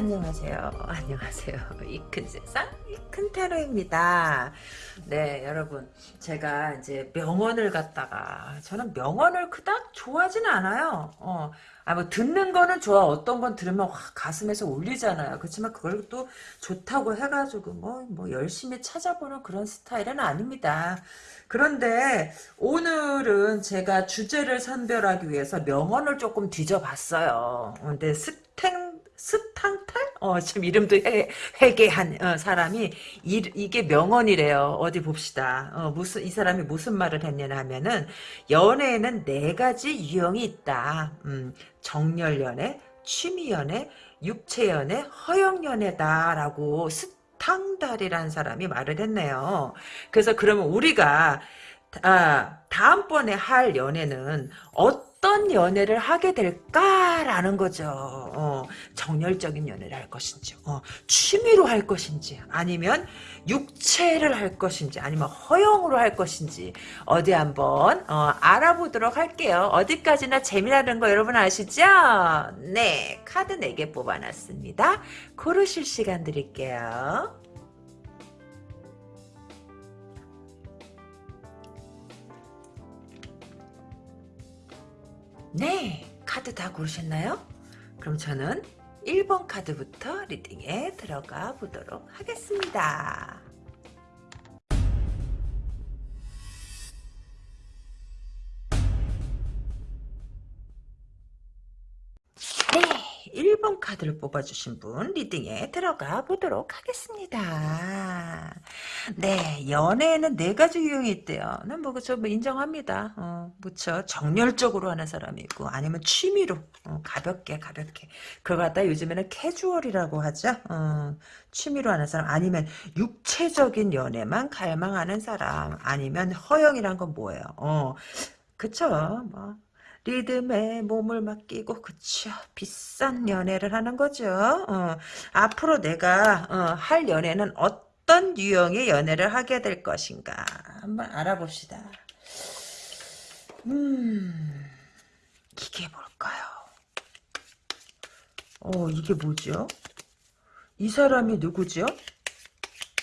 안녕하세요. 안녕하세요. 이 큰 세상, 이큰 테러입니다. 네, 여러분. 제가 이제 명언을 갖다가, 저는 명언을 그닥 좋아하진 않아요. 어, 아, 뭐, 듣는 거는 좋아. 어떤 건 들으면 확 가슴에서 울리잖아요. 그렇지만 그걸 또 좋다고 해가지고, 뭐, 뭐, 열심히 찾아보는 그런 스타일은 아닙니다. 그런데 오늘은 제가 주제를 선별하기 위해서 명언을 조금 뒤져봤어요. 근데 스탱 스탕탈? 어, 지금 이름도 회, 회개한 어, 사람이 이, 이 게 명언이래요. 어디 봅시다. 어, 무슨 이 사람이 무슨 말을 했냐 하면은 연애에는 네 가지 유형이 있다. 음, 정열 연애, 취미 연애, 육체 연애, 허영 연애다라고 스탕달이라는 사람이 말을 했네요. 그래서 그러면 우리가 아, 다음번에 할 연애는 어떤 연애를 하게 될까라는 거죠. 어, 정열적인 연애를 할 것인지, 어, 취미로 할 것인지, 아니면 육체를 할 것인지, 아니면 허용으로 할 것인지, 어디 한번 어, 알아보도록 할게요. 어디까지나 재미나는 거 여러분 아시죠? 네, 카드 4개 뽑아놨습니다. 고르실 시간 드릴게요. 네, 카드 다 고르셨나요? 그럼 저는 1번 카드부터 리딩에 들어가 보도록 하겠습니다. 네, 1번 카드를 뽑아주신 분 리딩에 들어가 보도록 하겠습니다. 네, 연애에는 네 가지 유형이 있대요. 난 뭐 그저 뭐 인정합니다. 어, 그쵸. 정열적으로 하는 사람이 있고 아니면 취미로 어, 가볍게 가볍게 그걸 갖다 요즘에는 캐주얼이라고 하죠. 어, 취미로 하는 사람 아니면 육체적인 연애만 갈망하는 사람 아니면 허영이란 건 뭐예요? 어, 그쵸. 뭐 리듬에 몸을 맡기고 그쵸 비싼 연애를 하는 거죠. 어, 앞으로 내가 어, 할 연애는 어떤 유형의 연애를 하게 될 것인가 한번 알아봅시다. 음 이게 뭘까요? 어 이게 뭐죠? 이 사람이 누구죠?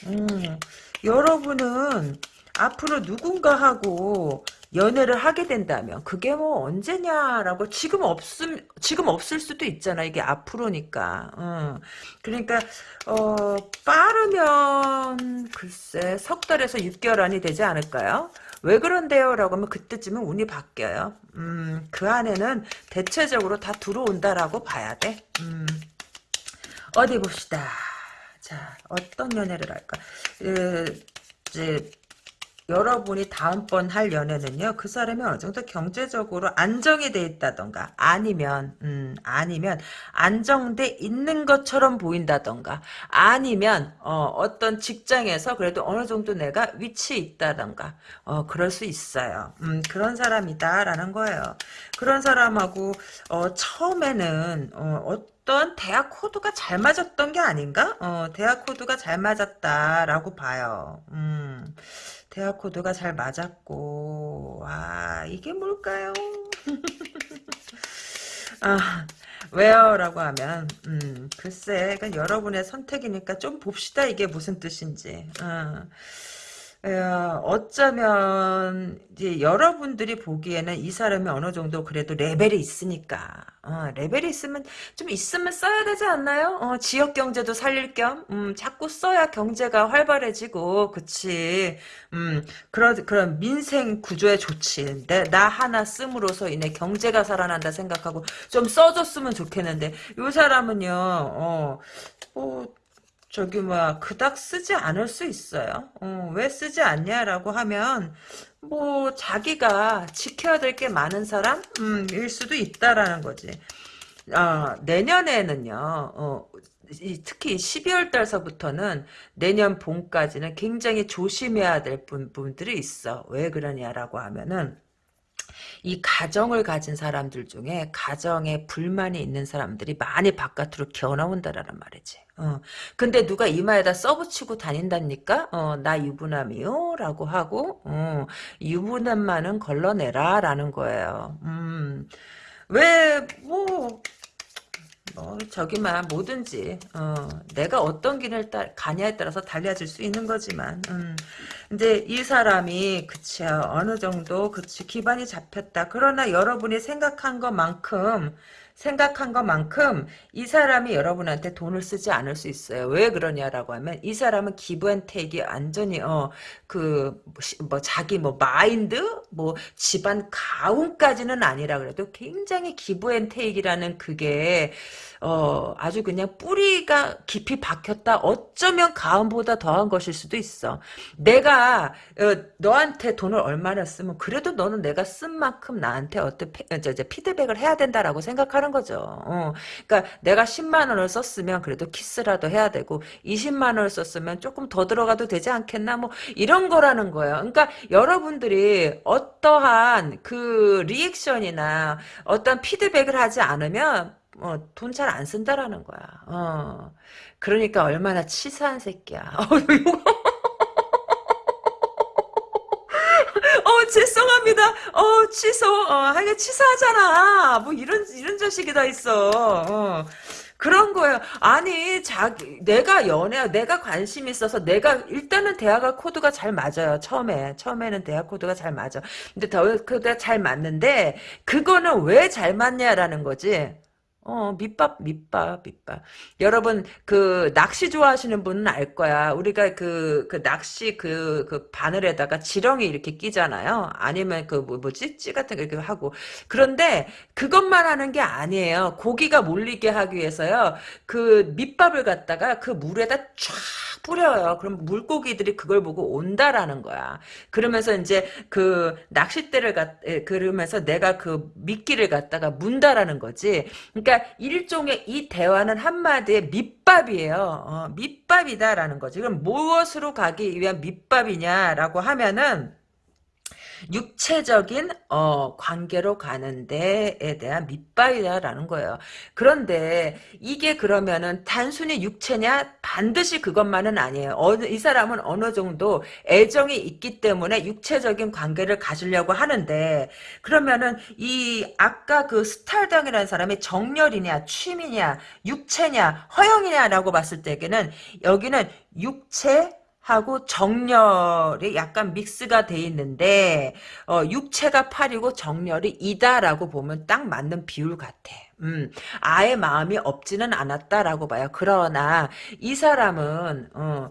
음, 여러분은 앞으로 누군가하고 연애를 하게 된다면 그게 뭐 언제냐라고 지금 없음 지금 없을 수도 있잖아 이게 앞으로니까 어. 그러니까 어 빠르면 글쎄 석 달에서 6개월 안이 되지 않을까요? 왜 그런데요? 라고 하면 그때쯤은 운이 바뀌어요. 음, 그 안에는 대체적으로 다 들어온다라고 봐야 돼. 음, 어디 봅시다. 자, 어떤 연애를 할까? 에, 이제 여러분이 다음번 할 연애는요 그 사람이 어느 정도 경제적으로 안정이 돼 있다던가 아니면 음 아니면 안정돼 있는 것처럼 보인다던가 아니면 어 어떤 직장에서 그래도 어느 정도 내가 위치에 있다던가 어 그럴 수 있어요 음 그런 사람이다라는 거예요 그런 사람하고 어 처음에는 어 어떤 대학 코드가 잘 맞았던 게 아닌가? 어, 대학 코드가 잘 맞았다라고 봐요. 음. 대화 코드가 잘 맞았고 아 이게 뭘까요? 아 왜요? 라고 하면 음 글쎄 그러니까 여러분의 선택이니까 좀 봅시다 이게 무슨 뜻인지 어. 어쩌면 이제 여러분들이 보기에는 이 사람이 어느 정도 그래도 레벨이 있으니까. 어, 레벨이 있으면 좀 있으면 써야 되지 않나요? 어, 지역 경제도 살릴 겸 음, 자꾸 써야 경제가 활발해지고 그치? 음, 그런 그런 민생 구조에 좋지. 내, 나 하나 씀으로써 인해 경제가 살아난다 생각하고 좀 써줬으면 좋겠는데 이 사람은요 어, 뭐 저기 뭐야 그닥 쓰지 않을 수 있어요. 어, 왜 쓰지 않냐라고 하면 뭐 자기가 지켜야 될 게 많은 사람일 음, 수도 있다라는 거지. 어, 내년에는요. 어, 특히 12월 달서부터는 내년 봄까지는 굉장히 조심해야 될 부분들이 있어. 왜 그러냐라고 하면은 이 가정을 가진 사람들 중에 가정에 불만이 있는 사람들이 많이 바깥으로 기어나온다라는 말이지. 어. 근데 누가 이마에다 써붙이고 다닌답니까? 어, 나 유부남이요? 라고 하고, 어, 유부남만은 걸러내라. 라는 거예요. 음, 왜, 뭐, 뭐 저기만 뭐든지 어, 내가 어떤 길을 따, 가냐에 따라서 달라질 수 있는 거지만 음. 근데 이 사람이 그치 어느 정도 그치 기반이 잡혔다 그러나 여러분이 생각한 것만큼 생각한 것만큼 이 사람이 여러분한테 돈을 쓰지 않을 수 있어요. 왜 그러냐라고 하면 이 사람은 기브앤테이크 완전히 어 그 뭐 자기 뭐 마인드 뭐 집안 가훈까지는 아니라 그래도 굉장히 기브앤테이크라는 그게 어, 아주 그냥 뿌리가 깊이 박혔다. 어쩌면 가음보다 더한 것일 수도 있어. 내가 어, 너한테 돈을 얼마나 쓰면 그래도 너는 내가 쓴 만큼 나한테 어떤 피, 어, 피드백을 해야 된다라고 생각하는 거죠. 어, 그러니까 내가 10만 원을 썼으면 그래도 키스라도 해야 되고 20만 원을 썼으면 조금 더 들어가도 되지 않겠나 뭐 이런 거라는 거예요. 그러니까 여러분들이 어떠한 그 리액션이나 어떤 피드백을 하지 않으면 어, 돈 잘 안 쓴다라는 거야. 어. 그러니까 얼마나 치사한 새끼야. 어, 죄송합니다. 어, 취소. 어, 하여간 치사하잖아. 뭐 이런 이런 자식이 다 있어. 어. 그런 거예요. 아니, 자기, 내가 연애, 내가 관심 있어서 내가, 일단은 대화가 코드가 잘 맞아요. 처음에. 처음에는 대화 코드가 잘 맞아. 근데 더, 코드가 잘 맞는데, 그거는 왜 잘 맞냐라는 거지. 어, 밑밥, 밑밥, 밑밥. 여러분, 그, 낚시 좋아하시는 분은 알 거야. 우리가 그, 그 낚시 그, 그 바늘에다가 지렁이 이렇게 끼잖아요. 아니면 그, 뭐, 뭐지? 찌 같은 거 이렇게 하고. 그런데 그것만 하는 게 아니에요. 고기가 몰리게 하기 위해서요. 그 밑밥을 갖다가 그 물에다 쫙 뿌려요. 그럼 물고기들이 그걸 보고 온다라는 거야. 그러면서 이제 그 낚싯대를 갖, 그러면서 내가 그 미끼를 갖다가 문다라는 거지. 그러니까 일종의 이 대화는 한마디에 밑밥이에요. 어, 밑밥이다라는 거지. 그럼 무엇으로 가기 위한 밑밥이냐라고 하면은 육체적인 어, 관계로 가는 데에 대한 밑바이다라는 거예요. 그런데 이게 그러면은 단순히 육체냐 반드시 그것만은 아니에요. 어, 이 사람은 어느 정도 애정이 있기 때문에 육체적인 관계를 가지려고 하는데 그러면은 이 아까 그 스탈당이라는 사람이 정열이냐 취미냐 육체냐 허영이냐라고 봤을 때에는 여기는 육체 하고 정렬이 약간 믹스가 돼 있는데 어, 육체가 8이고 정렬이 2다라고 보면 딱 맞는 비율 같아. 음, 아예 마음이 없지는 않았다라고 봐요. 그러나 이 사람은 어,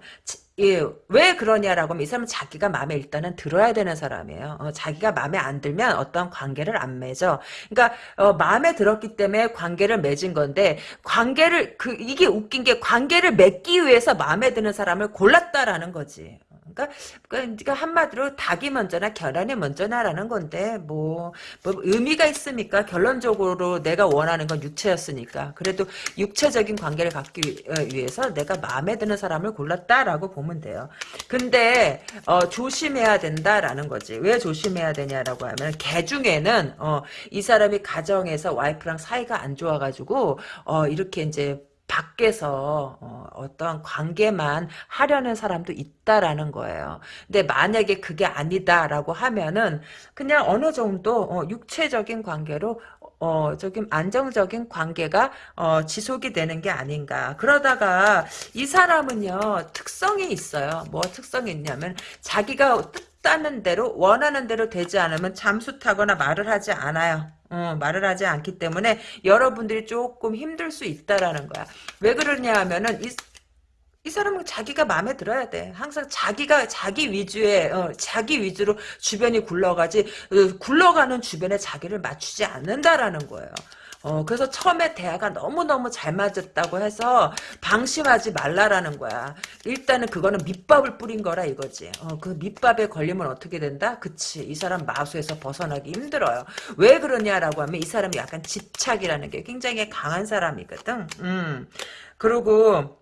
예, 왜 그러냐라고 하면 이 사람은 자기가 마음에 일단은 들어야 되는 사람이에요. 어, 자기가 마음에 안 들면 어떤 관계를 안 맺어. 그러니까 어, 마음에 들었기 때문에 관계를 맺은 건데 관계를 그 이게 웃긴 게 관계를 맺기 위해서 마음에 드는 사람을 골랐다라는 거지. 그러니까, 그러니까 한마디로 닭이 먼저나 계란이 먼저나라는 건데 뭐, 뭐 의미가 있습니까? 결론적으로 내가 원하는 건 육체였으니까 그래도 육체적인 관계를 갖기 위해서 내가 마음에 드는 사람을 골랐다라고 보면 돼요. 근데 어, 조심해야 된다라는 거지. 왜 조심해야 되냐라고 하면 개 중에는 어, 이 사람이 가정에서 와이프랑 사이가 안 좋아가지고 어, 이렇게 이제 밖에서 어, 떤 관계만 하려는 사람도 있다라는 거예요. 근데 만약에 그게 아니다라고 하면은 그냥 어느 정도 어, 육체적인 관계로 어, 조금 안정적인 관계가 어, 지속이 되는 게 아닌가. 그러다가 이 사람은요 특성이 있어요. 뭐 특성이 있냐면 자기가 뜻 하는 대로 원하는 대로 되지 않으면 잠수 타거나 말을 하지 않아요. 어, 말을 하지 않기 때문에 여러분들이 조금 힘들 수 있다라는 거야. 왜 그러냐 하면은 이, 이 사람은 자기가 마음에 들어야 돼. 항상 자기가 자기 위주의 어, 자기 위주로 주변이 굴러가지 어, 굴러가는 주변에 자기를 맞추지 않는다라는 거예요. 어, 그래서 처음에 대화가 너무너무 잘 맞았다고 해서 방심하지 말라라는 거야. 일단은 그거는 밑밥을 뿌린 거라 이거지. 어, 그 밑밥에 걸리면 어떻게 된다? 그치. 이 사람 마수에서 벗어나기 힘들어요. 왜 그러냐라고 하면 이 사람이 약간 집착이라는 게 굉장히 강한 사람이거든. 음. 그리고,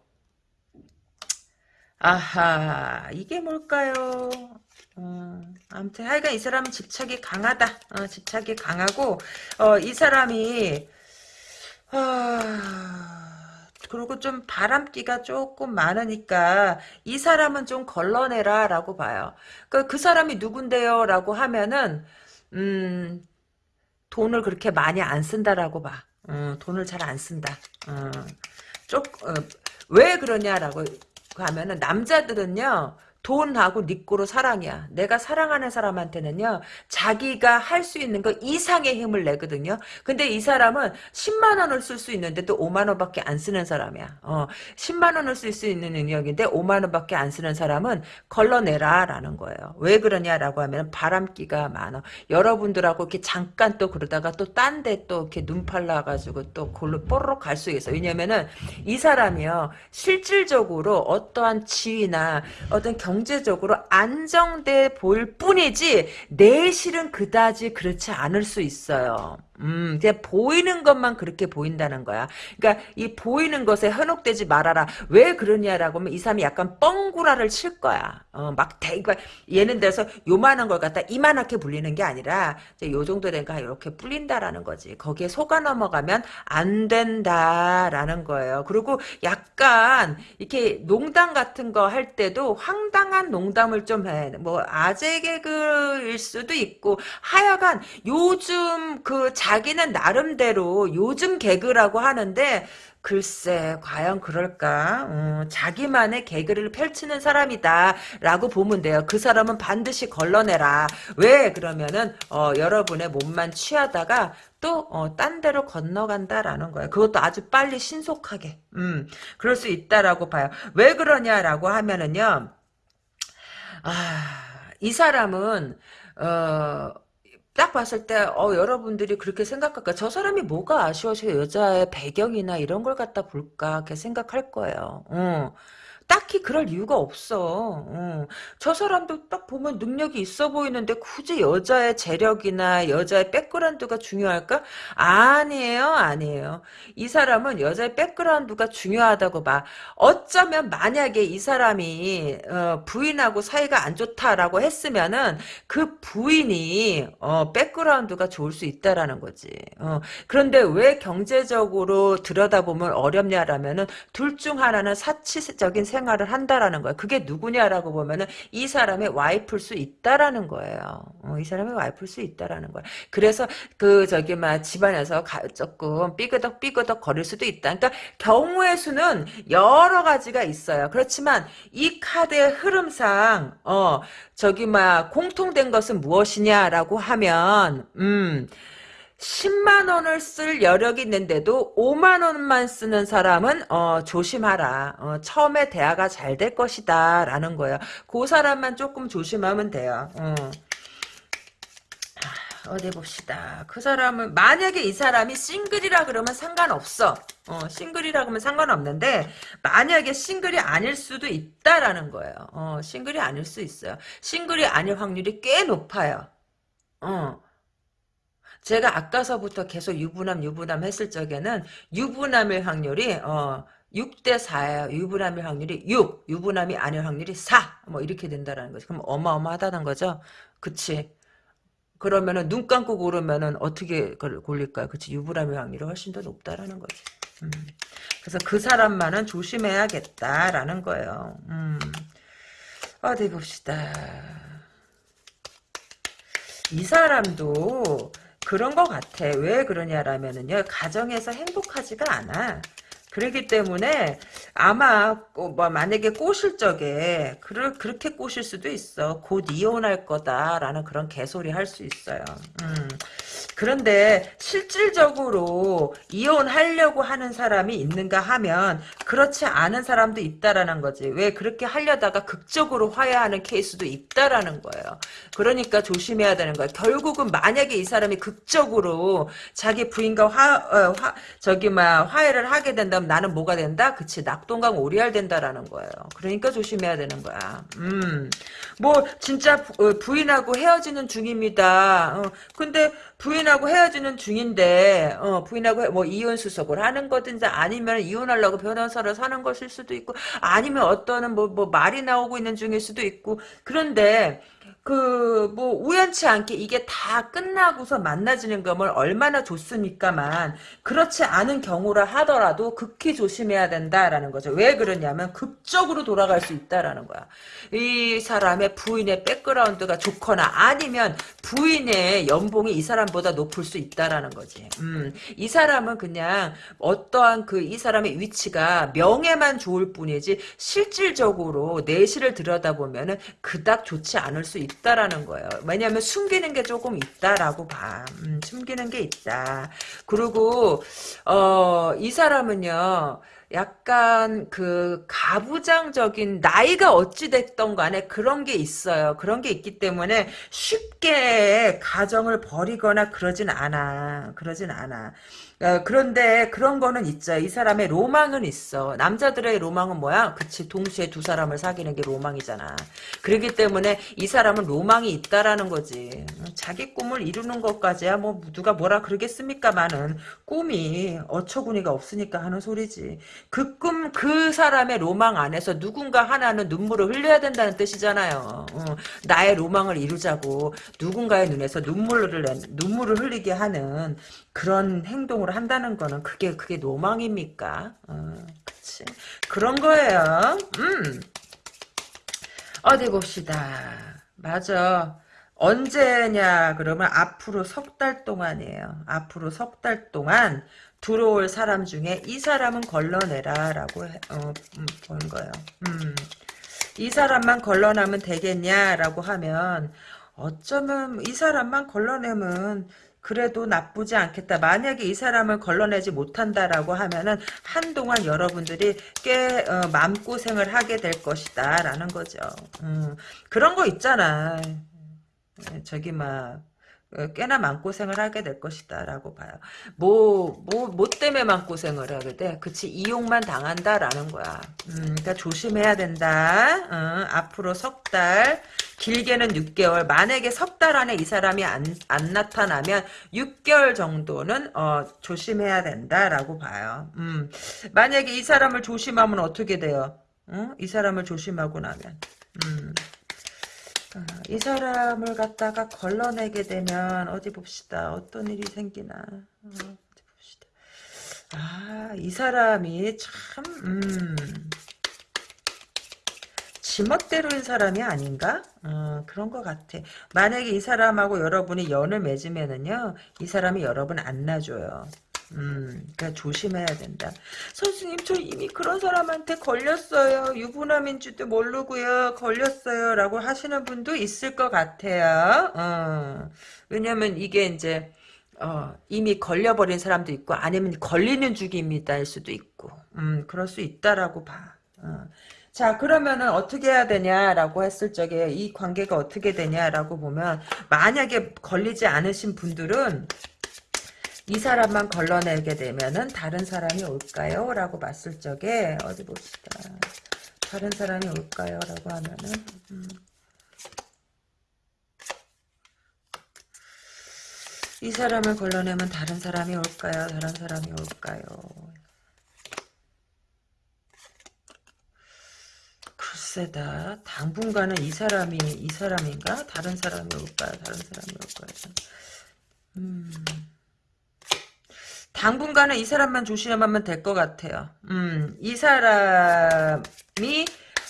아하, 이게 뭘까요? 음, 아무튼 하여간 이 사람은 집착이 강하다. 어, 집착이 강하고 어, 이 사람이 아, 그리고 좀 바람기가 조금 많으니까 이 사람은 좀 걸러내라 라고 봐요. 그, 그 사람이 누군데요? 라고 하면은 음, 돈을 그렇게 많이 안 쓴다라고 봐. 음, 돈을 잘 안 쓴다. 어, 쪽, 어, 왜 그러냐라고 하면은 남자들은요 돈하고 니꼬로 사랑이야. 내가 사랑하는 사람한테는요, 자기가 할 수 있는 거 이상의 힘을 내거든요. 근데 이 사람은 10만 원을 쓸 수 있는데 또 5만 원밖에 안 쓰는 사람이야. 어, 10만 원을 쓸 수 있는 능력인데 5만 원밖에 안 쓰는 사람은 걸러내라, 라는 거예요. 왜 그러냐라고 하면 바람기가 많아. 여러분들하고 이렇게 잠깐 또 그러다가 또 딴 데 또 이렇게 눈 팔라가지고 또 골로 뽀로록 갈 수 있어. 왜냐면은 이 사람이요, 실질적으로 어떠한 지위나 어떤 경 제적으로 안정돼 보일 뿐이지 내실은 그다지 그렇지 않을 수 있어요. 음, 그냥 보이는 것만 그렇게 보인다는 거야. 그러니까 이 보이는 것에 현혹되지 말아라. 왜 그러냐라고 하면 이 사람이 약간 뻥구라를 칠 거야. 어, 막 대, 그러니까 예는 들어서 요만한 걸 갖다 이만하게 불리는 게 아니라 이제 요 정도 된가 이렇게 불린다라는 거지. 거기에 속아 넘어가면 안 된다라는 거예요. 그리고 약간 이렇게 농담 같은 거 할 때도 황당한 농담을 좀 해. 뭐 아재 개그일 수도 있고 하여간 요즘 그 자 기는 나름대로 요즘 개그라고 하는데 글쎄 과연 그럴까 음, 자기만의 개그를 펼치는 사람이다 라고 보면 돼요 그 사람은 반드시 걸러내라 왜 그러면은 어, 여러분의 몸만 취하다가 또, 어, 딴 데로 건너간다라는 거예요. 그것도 아주 빨리 신속하게. 음, 그럴 수 있다라고 봐요. 왜 그러냐라고 하면은요, 아, 이 사람은, 어, 딱 봤을 때, 어, 여러분들이 그렇게 생각할까? 저 사람이 뭐가 아쉬워서 여자의 배경이나 이런 걸 갖다 볼까? 이렇게 생각할 거예요. 어. 딱히 그럴 이유가 없어. 어. 저 사람도 딱 보면 능력이 있어 보이는데 굳이 여자의 재력이나 여자의 백그라운드가 중요할까? 아니에요, 아니에요. 이 사람은 여자의 백그라운드가 중요하다고 봐. 어쩌면 만약에 이 사람이 어, 부인하고 사이가 안 좋다라고 했으면은 그 부인이 어, 백그라운드가 좋을 수 있다라는 거지. 어. 그런데 왜 경제적으로 들여다보면 어렵냐라면은 둘 중 하나는 사치적인 생 생활을 한다라는 거야. 그게 누구냐라고 보면은 이 사람의 와이프일 수 있다라는 거예요. 어, 이 사람의 와이프일 수 있다라는 거야. 그래서 그 저기 막 집안에서 가, 조금 삐그덕 삐그덕 거릴 수도 있다. 그러니까 경우의 수는 여러 가지가 있어요. 그렇지만 이 카드의 흐름상 어 저기 막 공통된 것은 무엇이냐라고 하면 음 10만 원을 쓸 여력이 있는데도 5만 원만 쓰는 사람은 어, 조심하라. 어, 처음에 대화가 잘 될 것이다 라는 거예요. 그 사람만 조금 조심하면 돼요. 어. 아, 어디 봅시다. 그 사람은 만약에 이 사람이 싱글이라 그러면 상관없어. 어, 싱글이라 그러면 상관없는데 만약에 싱글이 아닐 수도 있다라는 거예요. 어, 싱글이 아닐 수 있어요. 싱글이 아닐 확률이 꽤 높아요. 어. 제가 아까서부터 계속 유부남 유부남 했을 적에는 유부남일 확률이 어 6대 4예요. 유부남일 확률이 6, 유부남이 아닐 확률이 4. 뭐 이렇게 된다라는 거죠. 그럼 어마어마하다는 거죠. 그치? 그러면은 눈 감고 고르면은 어떻게 골릴까요? 그치? 유부남일 확률이 훨씬 더 높다라는 거지. 음. 그래서 그 사람만은 조심해야겠다라는 거예요. 음. 어디 봅시다. 이 사람도 그런 것 같아. 왜 그러냐라면은요, 가정에서 행복하지가 않아. 그렇기 때문에 아마 뭐 만약에 꼬실 적에 그를 그렇게 꼬실 수도 있어. 곧 이혼할 거다라는 그런 개소리 할 수 있어요. 음. 그런데 실질적으로 이혼하려고 하는 사람이 있는가 하면 그렇지 않은 사람도 있다라는 거지. 왜 그렇게 하려다가 극적으로 화해하는 케이스도 있다라는 거예요. 그러니까 조심해야 되는 거야. 결국은 만약에 이 사람이 극적으로 자기 부인과 화, 어, 화 저기 막 화해를 하게 된다 면 나는 뭐가 된다? 그치 낙동강 오리알 된다라는 거예요. 그러니까 조심해야 되는 거야. 음, 뭐 진짜 부, 어, 인하고 헤어지는 중입니다. 어, 근데 부인하고 헤어지는 중인데 어, 부인하고 뭐 이혼 수속을 하는 거든지 아니면 이혼하려고 변호사를 사는 것일 수도 있고 아니면 어떠는 뭐, 뭐 말이 나오고 있는 중일 수도 있고 그런데 그 뭐 우연치 않게 이게 다 끝나고서 만나지는 거면 얼마나 좋습니까만 그렇지 않은 경우라 하더라도 극히 조심해야 된다라는 거죠. 왜 그러냐면 극적으로 돌아갈 수 있다라는 거야. 이 사람의 부인의 백그라운드가 좋거나 아니면 부인의 연봉이 이 사람보다 높을 수 있다라는 거지. 음, 이 사람은 그냥 어떠한 그 이 사람의 위치가 명예만 좋을 뿐이지 실질적으로 내실을 들여다보면은 그닥 좋지 않을 수 있다 라는 거예요. 왜냐하면 숨기는 게 조금 있다라고 봐. 음, 숨기는 게 있다. 그리고 어, 이 사람은요. 약간 그 가부장적인 나이가 어찌 됐던 간에 그런 게 있어요. 그런 게 있기 때문에 쉽게 가정을 버리거나 그러진 않아. 그러진 않아. 어, 그런데 그런 거는 있죠. 이 사람의 로망은 있어. 남자들의 로망은 뭐야? 그치. 동시에 두 사람을 사귀는 게 로망이잖아. 그렇기 때문에 이 사람은 로망이 있다라는 거지. 자기 꿈을 이루는 것까지야 뭐 누가 뭐라 그러겠습니까만은 꿈이 어처구니가 없으니까 하는 소리지. 그 꿈, 그 사람의 로망 안에서 누군가 하나는 눈물을 흘려야 된다는 뜻이잖아요. 어, 나의 로망을 이루자고 누군가의 눈에서 눈물을, 눈물을 흘리게 하는 그런 행동을 한다는 거는 그게 그게 로망입니까? 어, 그치. 그런 거예요. 음. 어디 봅시다. 맞아. 언제냐 그러면 앞으로 석 달 동안이에요. 앞으로 석 달 동안 들어올 사람 중에 이 사람은 걸러내라라고 어, 음, 본 거예요. 음. 이 사람만 걸러내면 되겠냐라고 하면 어쩌면 이 사람만 걸러내면 그래도 나쁘지 않겠다. 만약에 이 사람을 걸러내지 못한다라고 하면은 한동안 여러분들이 꽤 어, 마음고생을 하게 될 것이다 라는 거죠. 음, 그런 거 있잖아. 저기 막 어, 꽤나 마음고생을 하게 될 것이다 라고 봐요. 뭐, 뭐, 뭐 때문에 마음고생을 하게 돼? 그치, 이용만 당한다 라는 거야. 음, 그러니까 조심해야 된다. 어, 앞으로 석 달, 길게는 6개월. 만약에 석 달 안에 이 사람이 안, 안 나타나면 6개월 정도는, 어, 조심해야 된다 라고 봐요. 음, 만약에 이 사람을 조심하면 어떻게 돼요? 어? 이 사람을 조심하고 나면. 음. 아, 이 사람을 갖다가 걸러내게 되면 어디 봅시다. 어떤 일이 생기나. 어, 어디 봅시다. 아, 이 사람이 참, 음, 지멋대로인 사람이 아닌가? 어, 그런 것 같아. 만약에 이 사람하고 여러분이 연을 맺으면은요, 이 사람이 여러분 안 놔줘요. 음, 그러니까 조심해야 된다. 선생님, 저 이미 그런 사람한테 걸렸어요. 유부남인 줄도 모르고요. 걸렸어요. 라고 하시는 분도 있을 것 같아요. 어, 왜냐면 이게 이제, 어, 이미 걸려버린 사람도 있고, 아니면 걸리는 중입니다일 수도 있고, 음, 그럴 수 있다라고 봐. 어. 자 그러면은 어떻게 해야 되냐라고 했을 적에 이 관계가 어떻게 되냐라고 보면 만약에 걸리지 않으신 분들은 이 사람만 걸러내게 되면은 다른 사람이 올까요? 라고 봤을 적에 어디 봅시다. 다른 사람이 올까요? 라고 하면은 음. 이 사람을 걸러내면 다른 사람이 올까요? 다른 사람이 올까요? 글쎄다. 당분간은 이 사람이 이 사람인가? 다른 사람이 올까요? 다른 사람이 올까요? 음. 당분간은 이 사람만 조심하면 될 것 같아요. 음, 이 사람이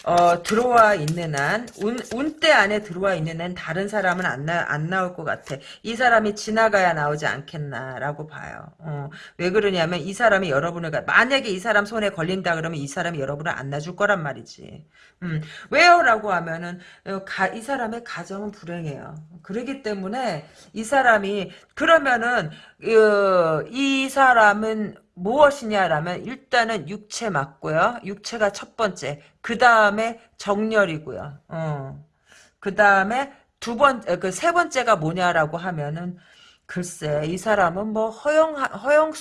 어, 들어와 있는 한, 운, 운대 안에 들어와 있는 한 다른 사람은 안, 나, 안 나올 것 같아. 이 사람이 지나가야 나오지 않겠나라고 봐요. 어, 왜 그러냐면 이 사람이 여러분을, 만약에 이 사람 손에 걸린다 그러면 이 사람이 여러분을 안 놔줄 거란 말이지. 음, 왜요? 라고 하면은, 어, 가, 이 사람의 가정은 불행해요. 그러기 때문에 이 사람이, 그러면은, 어, 이 사람은 무엇이냐라면 일단은 육체 맞고요. 육체가 첫 번째. 그 다음에 정렬이고요. 어. 그 다음에 두 번, 그 세 번째가 뭐냐라고 하면은 글쎄 이 사람은 뭐 허영 허영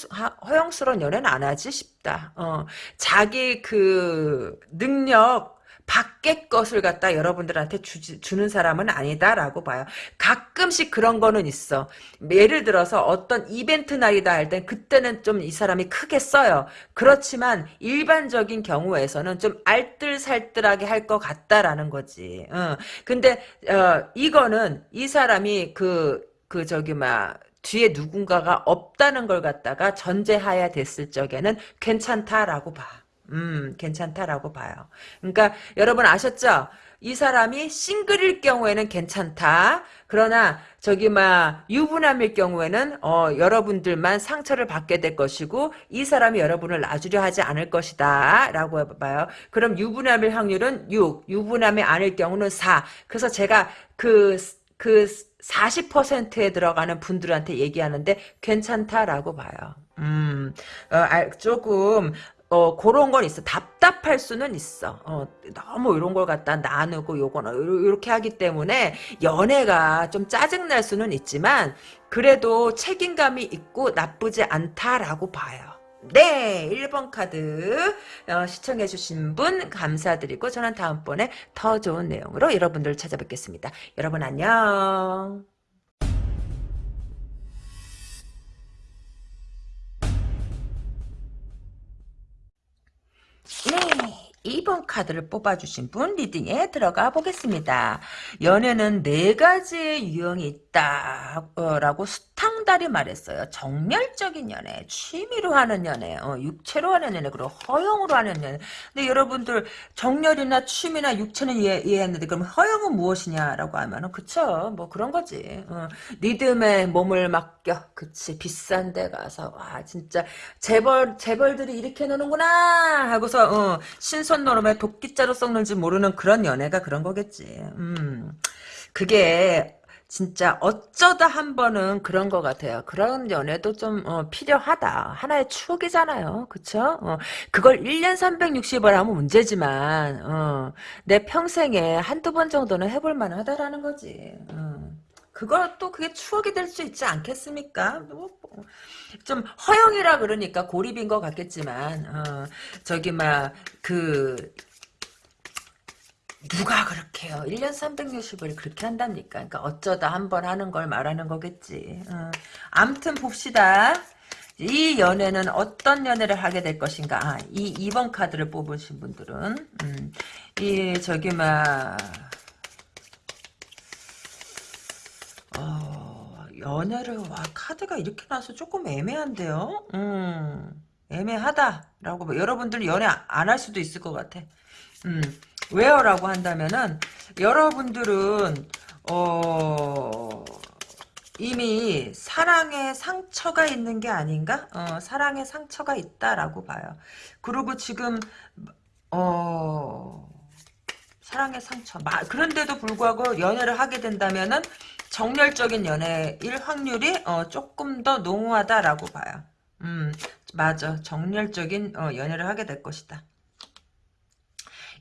허영스러운 연애는 안 하지 싶다. 어. 자기 그 능력 밖의 것을 갖다 여러분들한테 주, 는 사람은 아니다라고 봐요. 가끔씩 그런 거는 있어. 예를 들어서 어떤 이벤트 날이다 할 땐 그때는 좀 이 사람이 크게 써요. 그렇지만 일반적인 경우에서는 좀 알뜰살뜰하게 할 것 같다라는 거지. 어. 근데 어, 이거는 이 사람이 그, 그 저기 막 뒤에 누군가가 없다는 걸 갖다가 전제하야 됐을 적에는 괜찮다라고 봐. 음, 괜찮다라고 봐요. 그러니까 여러분 아셨죠? 이 사람이 싱글일 경우에는 괜찮다. 그러나 저기 막 유부남일 경우에는 어, 여러분들만 상처를 받게 될 것이고 이 사람이 여러분을 놔주려 하지 않을 것이다 라고 해봐요. 그럼 유부남일 확률은 6, 유부남이 아닐 경우는 4. 그래서 제가 그, 그 40%에 들어가는 분들한테 얘기하는데 괜찮다라고 봐요. 음, 어, 조금 어, 그런 건 있어. 답답할 수는 있어. 어, 너무 이런 걸 갖다 나누고 요거는 이렇게 하기 때문에 연애가 좀 짜증날 수는 있지만 그래도 책임감이 있고 나쁘지 않다라고 봐요. 네, 1번 카드 어, 시청해주신 분 감사드리고 저는 다음번에 더 좋은 내용으로 여러분들 찾아뵙겠습니다. 여러분 안녕. 네. 2번 카드를 뽑아주신 분 리딩에 들어가 보겠습니다. 연애는 네 가지의 유형이 있다라고 수 탕달이 말했어요. 정열적인 연애, 취미로 하는 연애, 어, 육체로 하는 연애, 그리고 허용으로 하는 연애. 근데 여러분들 정열이나 취미나 육체는 이해, 이해했는데 그럼 허용은 무엇이냐라고 하면은 그쵸 뭐 그런 거지. 어, 리듬에 몸을 맡겨 그치 비싼 데 가서 와 진짜 재벌 재벌들이 이렇게 노는구나 하고서 어, 신선 노름에 도끼자루 썩는지 모르는 그런 연애가 그런 거겠지. 음 그게 진짜 어쩌다 한 번은 그런 것 같아요. 그런 연애도 좀 어, 필요하다. 하나의 추억이잖아요. 그쵸? 어, 그걸 1년 360을 하면 문제지만 어, 내 평생에 한두 번 정도는 해볼 만하다라는 거지. 어. 그것도 그게 추억이 될 수 있지 않겠습니까? 뭐, 뭐. 좀 허영이라 그러니까 고립인 것 같겠지만 어, 저기 막 그 누가 그렇게 요? 1년 360을 그렇게 한답니까? 그러니까 어쩌다 한 번 하는 걸 말하는 거겠지. 어. 암튼 봅시다. 이 연애는 어떤 연애를 하게 될 것인가? 아, 이 2번 카드를 뽑으신 분들은 음, 이 저기 막 어, 연애를 와 카드가 이렇게 나서 조금 애매한데요. 음, 애매하다라고 여러분들 연애 안 할 수도 있을 것 같아. 음, 왜요라고 한다면은 여러분들은 어 이미 사랑에 상처가 있는 게 아닌가? 어, 사랑에 상처가 있다라고 봐요. 그리고 지금 어 사랑의 상처. 마, 그런데도 불구하고 연애를 하게 된다면은 정열적인 연애일 확률이 어, 조금 더 농후하다라고 봐요. 음, 맞아. 정열적인 어, 연애를 하게 될 것이다.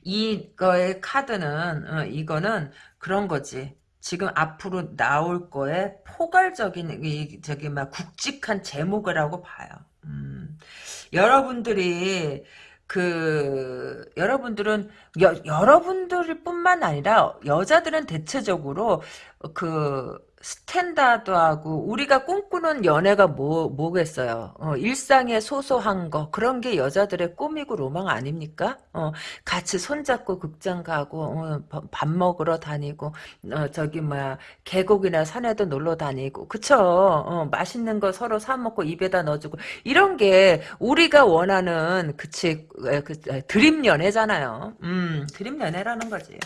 이거의 카드는 어, 이거는 그런 거지. 지금 앞으로 나올 거에 포괄적인 이 저기 막 굵직한 제목이라고 봐요. 음, 여러분들이 그 여러분들은 여, 여러분들 뿐만 아니라 여자들은 대체적으로 그 스탠다드하고 우리가 꿈꾸는 연애가 뭐 뭐겠어요. 어, 일상의 소소한 거 그런 게 여자들의 꿈이고 로망 아닙니까? 어, 같이 손잡고 극장 가고 어, 밥 먹으러 다니고 어, 저기 뭐야 계곡이나 산에도 놀러 다니고 그쵸? 어, 맛있는 거 서로 사 먹고 입에다 넣어주고 이런 게 우리가 원하는 그치 그, 드림 연애잖아요. 음, 드림 연애라는 거지.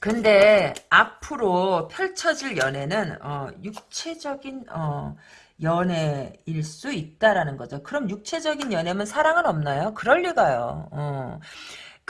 근데 앞으로 펼쳐질 연애는 어, 육체적인 어, 연애일 수 있다라는 거죠. 그럼 육체적인 연애면 사랑은 없나요? 그럴 리가요. 어.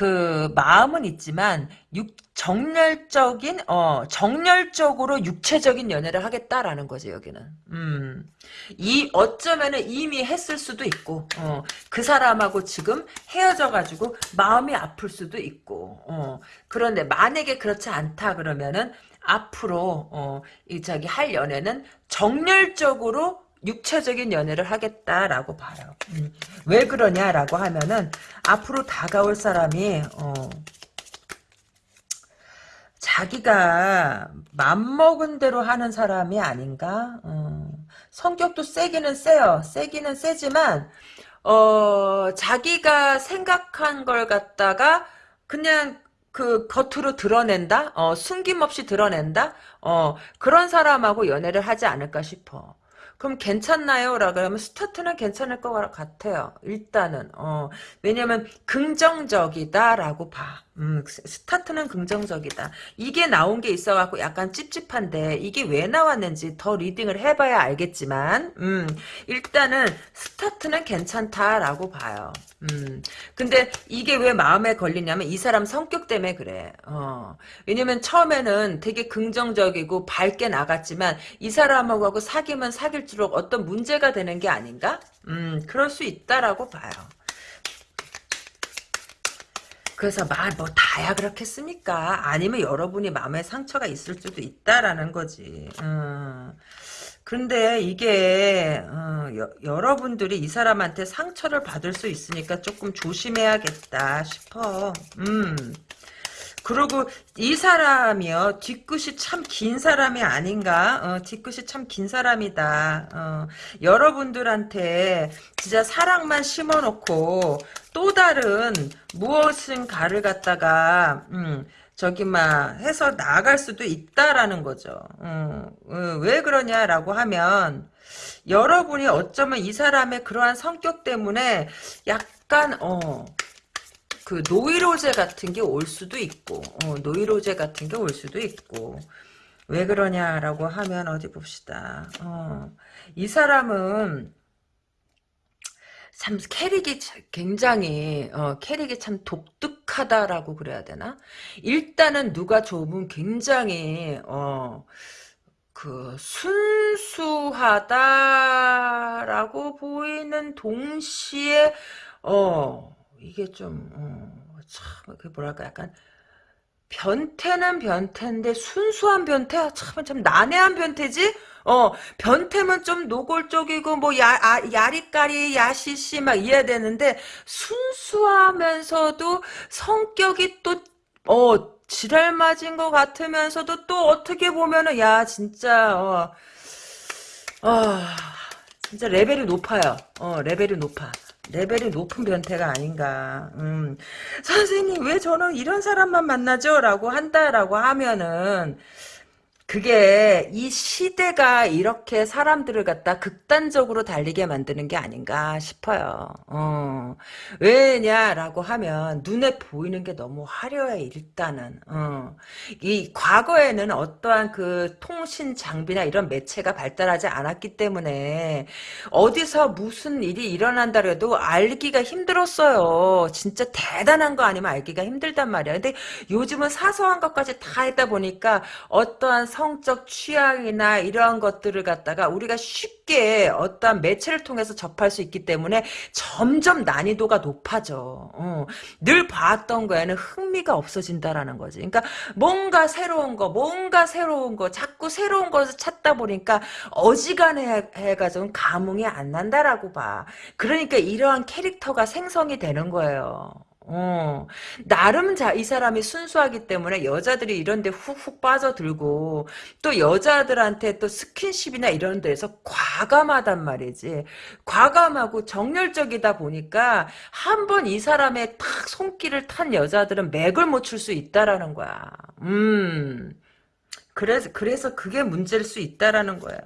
그 마음은 있지만 육 정열적인 어 정열적으로 육체적인 연애를 하겠다라는 거죠 여기는. 음 이 어쩌면은 이미 했을 수도 있고 어 그 사람하고 지금 헤어져 가지고 마음이 아플 수도 있고 어. 그런데 만약에 그렇지 않다 그러면은 앞으로 어이 저기 할 연애는 정열적으로 육체적인 연애를 하겠다라고 봐요. 음. 왜 그러냐라고 하면은 앞으로 다가올 사람이 어, 자기가 맘먹은 대로 하는 사람이 아닌가? 어, 성격도 세기는 세요. 세기는 세지만 어, 자기가 생각한 걸 갖다가 그냥 그 겉으로 드러낸다? 어, 숨김없이 드러낸다? 어, 그런 사람하고 연애를 하지 않을까 싶어. 그럼 괜찮나요? 라 그러면 스타트는 괜찮을 것 같아요. 일단은 어 왜냐면 긍정적이다라고 봐. 음, 스- 스타트는 긍정적이다. 이게 나온 게 있어갖고 약간 찝찝한데 이게 왜 나왔는지 더 reading을 해봐야 알겠지만 음, 일단은 스타트는 괜찮다라고 봐요. 음, 근데 이게 왜 마음에 걸리냐면 이 사람 성격 때문에 그래. 어, 왜냐면 처음에는 되게 긍정적이고 밝게 나갔지만 이 사람하고 사귀면 사귈수록 어떤 문제가 되는 게 아닌가? 음, 그럴 수 있다라고 봐요. 그래서 말 뭐 다야 그렇겠습니까? 아니면 여러분이 마음에 상처가 있을 수도 있다라는 거지. 음. 근데 이게 어, 여, 여러분들이 이 사람한테 상처를 받을 수 있으니까 조금 조심해야겠다 싶어. 음. 그리고 이 사람이요. 뒤끝이 참 긴 사람이 아닌가? 어, 뒤끝이 참 긴 사람이다. 어, 여러분들한테 진짜 사랑만 심어놓고 또 다른 무엇인가를 갖다가 음, 저기 막 해서 나아갈 수도 있다라는 거죠. 음, 어, 왜 그러냐라고 하면 여러분이 어쩌면 이 사람의 그러한 성격 때문에 약간 어 그 노이로제 같은 게 올 수도 있고 어, 노이로제 같은 게 올 수도 있고 왜 그러냐라고 하면 어디 봅시다. 어, 이 사람은 참 캐릭이 자- 굉장히 어, 캐릭이 참 독특하다라고 그래야 되나? 일단은 누가 좋으면 굉장히 어, 그 순수하다라고 보이는 동시에 어 이게 좀 어, 참, 그 뭐랄까 약간 변태는 변태인데 순수한 변태 참, 참 난해한 변태지. 어 변태면 좀 노골적이고 뭐 야, 아, 야리까리 야시시 막 이래야 되는데 순수하면서도 성격이 또 어 지랄 맞은 것 같으면서도 또 어떻게 보면은 야 진짜 어, 어 진짜 레벨이 높아요. 어 레벨이 높아. 레벨이 높은 변태가 아닌가. 음. 선생님 왜 저는 이런 사람만 만나죠? 라고 한다라고 하면은 그게 이 시대가 이렇게 사람들을 갖다 극단적으로 달리게 만드는 게 아닌가 싶어요. 어. 왜냐라고 하면 눈에 보이는 게 너무 화려해 일단은. 어. 이 과거에는 어떠한 그 통신 장비나 이런 매체가 발달하지 않았기 때문에 어디서 무슨 일이 일어난다 그래도 알기가 힘들었어요. 진짜 대단한 거 아니면 알기가 힘들단 말이야. 근데 요즘은 사소한 것까지 다 했다 보니까 어떠한 성적 취향이나 이러한 것들을 갖다가 우리가 쉽게 어떠한 매체를 통해서 접할 수 있기 때문에 점점 난이도가 높아져. 어. 늘 봤던 거에는 흥미가 없어진다라는 거지. 그러니까 뭔가 새로운 거, 뭔가 새로운 거, 자꾸 새로운 것을 찾다 보니까 어지간해 해가지고 감흥이 안 난다라고 봐. 그러니까 이러한 캐릭터가 생성이 되는 거예요. 어, 나름 자, 이 사람이 순수하기 때문에 여자들이 이런 데 훅훅 빠져들고 또 여자들한테 또 스킨십이나 이런 데서 과감하단 말이지. 과감하고 정열적이다 보니까 한 번 이 사람의 탁 손길을 탄 여자들은 맥을 못 출 수 있다라는 거야. 음. 그래서 그래서 그게 문제일 수 있다라는 거예요.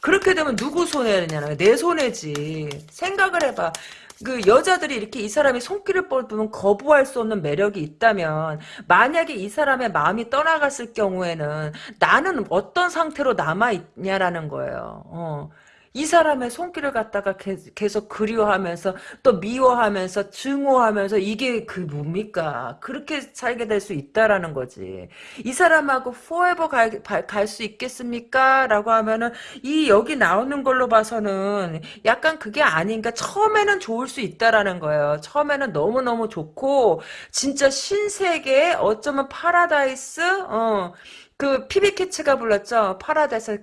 그렇게 되면 누구 손해냐는 내 손해지. 생각을 해봐. 그 여자들이 이렇게 이 사람이 손길을 뻗으면 거부할 수 없는 매력이 있다면 만약에 이 사람의 마음이 떠나갔을 경우에는 나는 어떤 상태로 남아 있냐라는 거예요. 어. 이 사람의 손길을 갖다가 계- 계속 그리워하면서 또 미워하면서 증오하면서 이게 그 뭡니까? 그렇게 살게 될 수 있다라는 거지. 이 사람하고 forever 갈수 있겠습니까? 라고 하면은 이 여기 나오는 걸로 봐서는 약간 그게 아닌가. 처음에는 좋을 수 있다라는 거예요. 처음에는 너무너무 좋고 진짜 신세계 어쩌면 파라다이스 어 그 피비키츠가 불렀죠.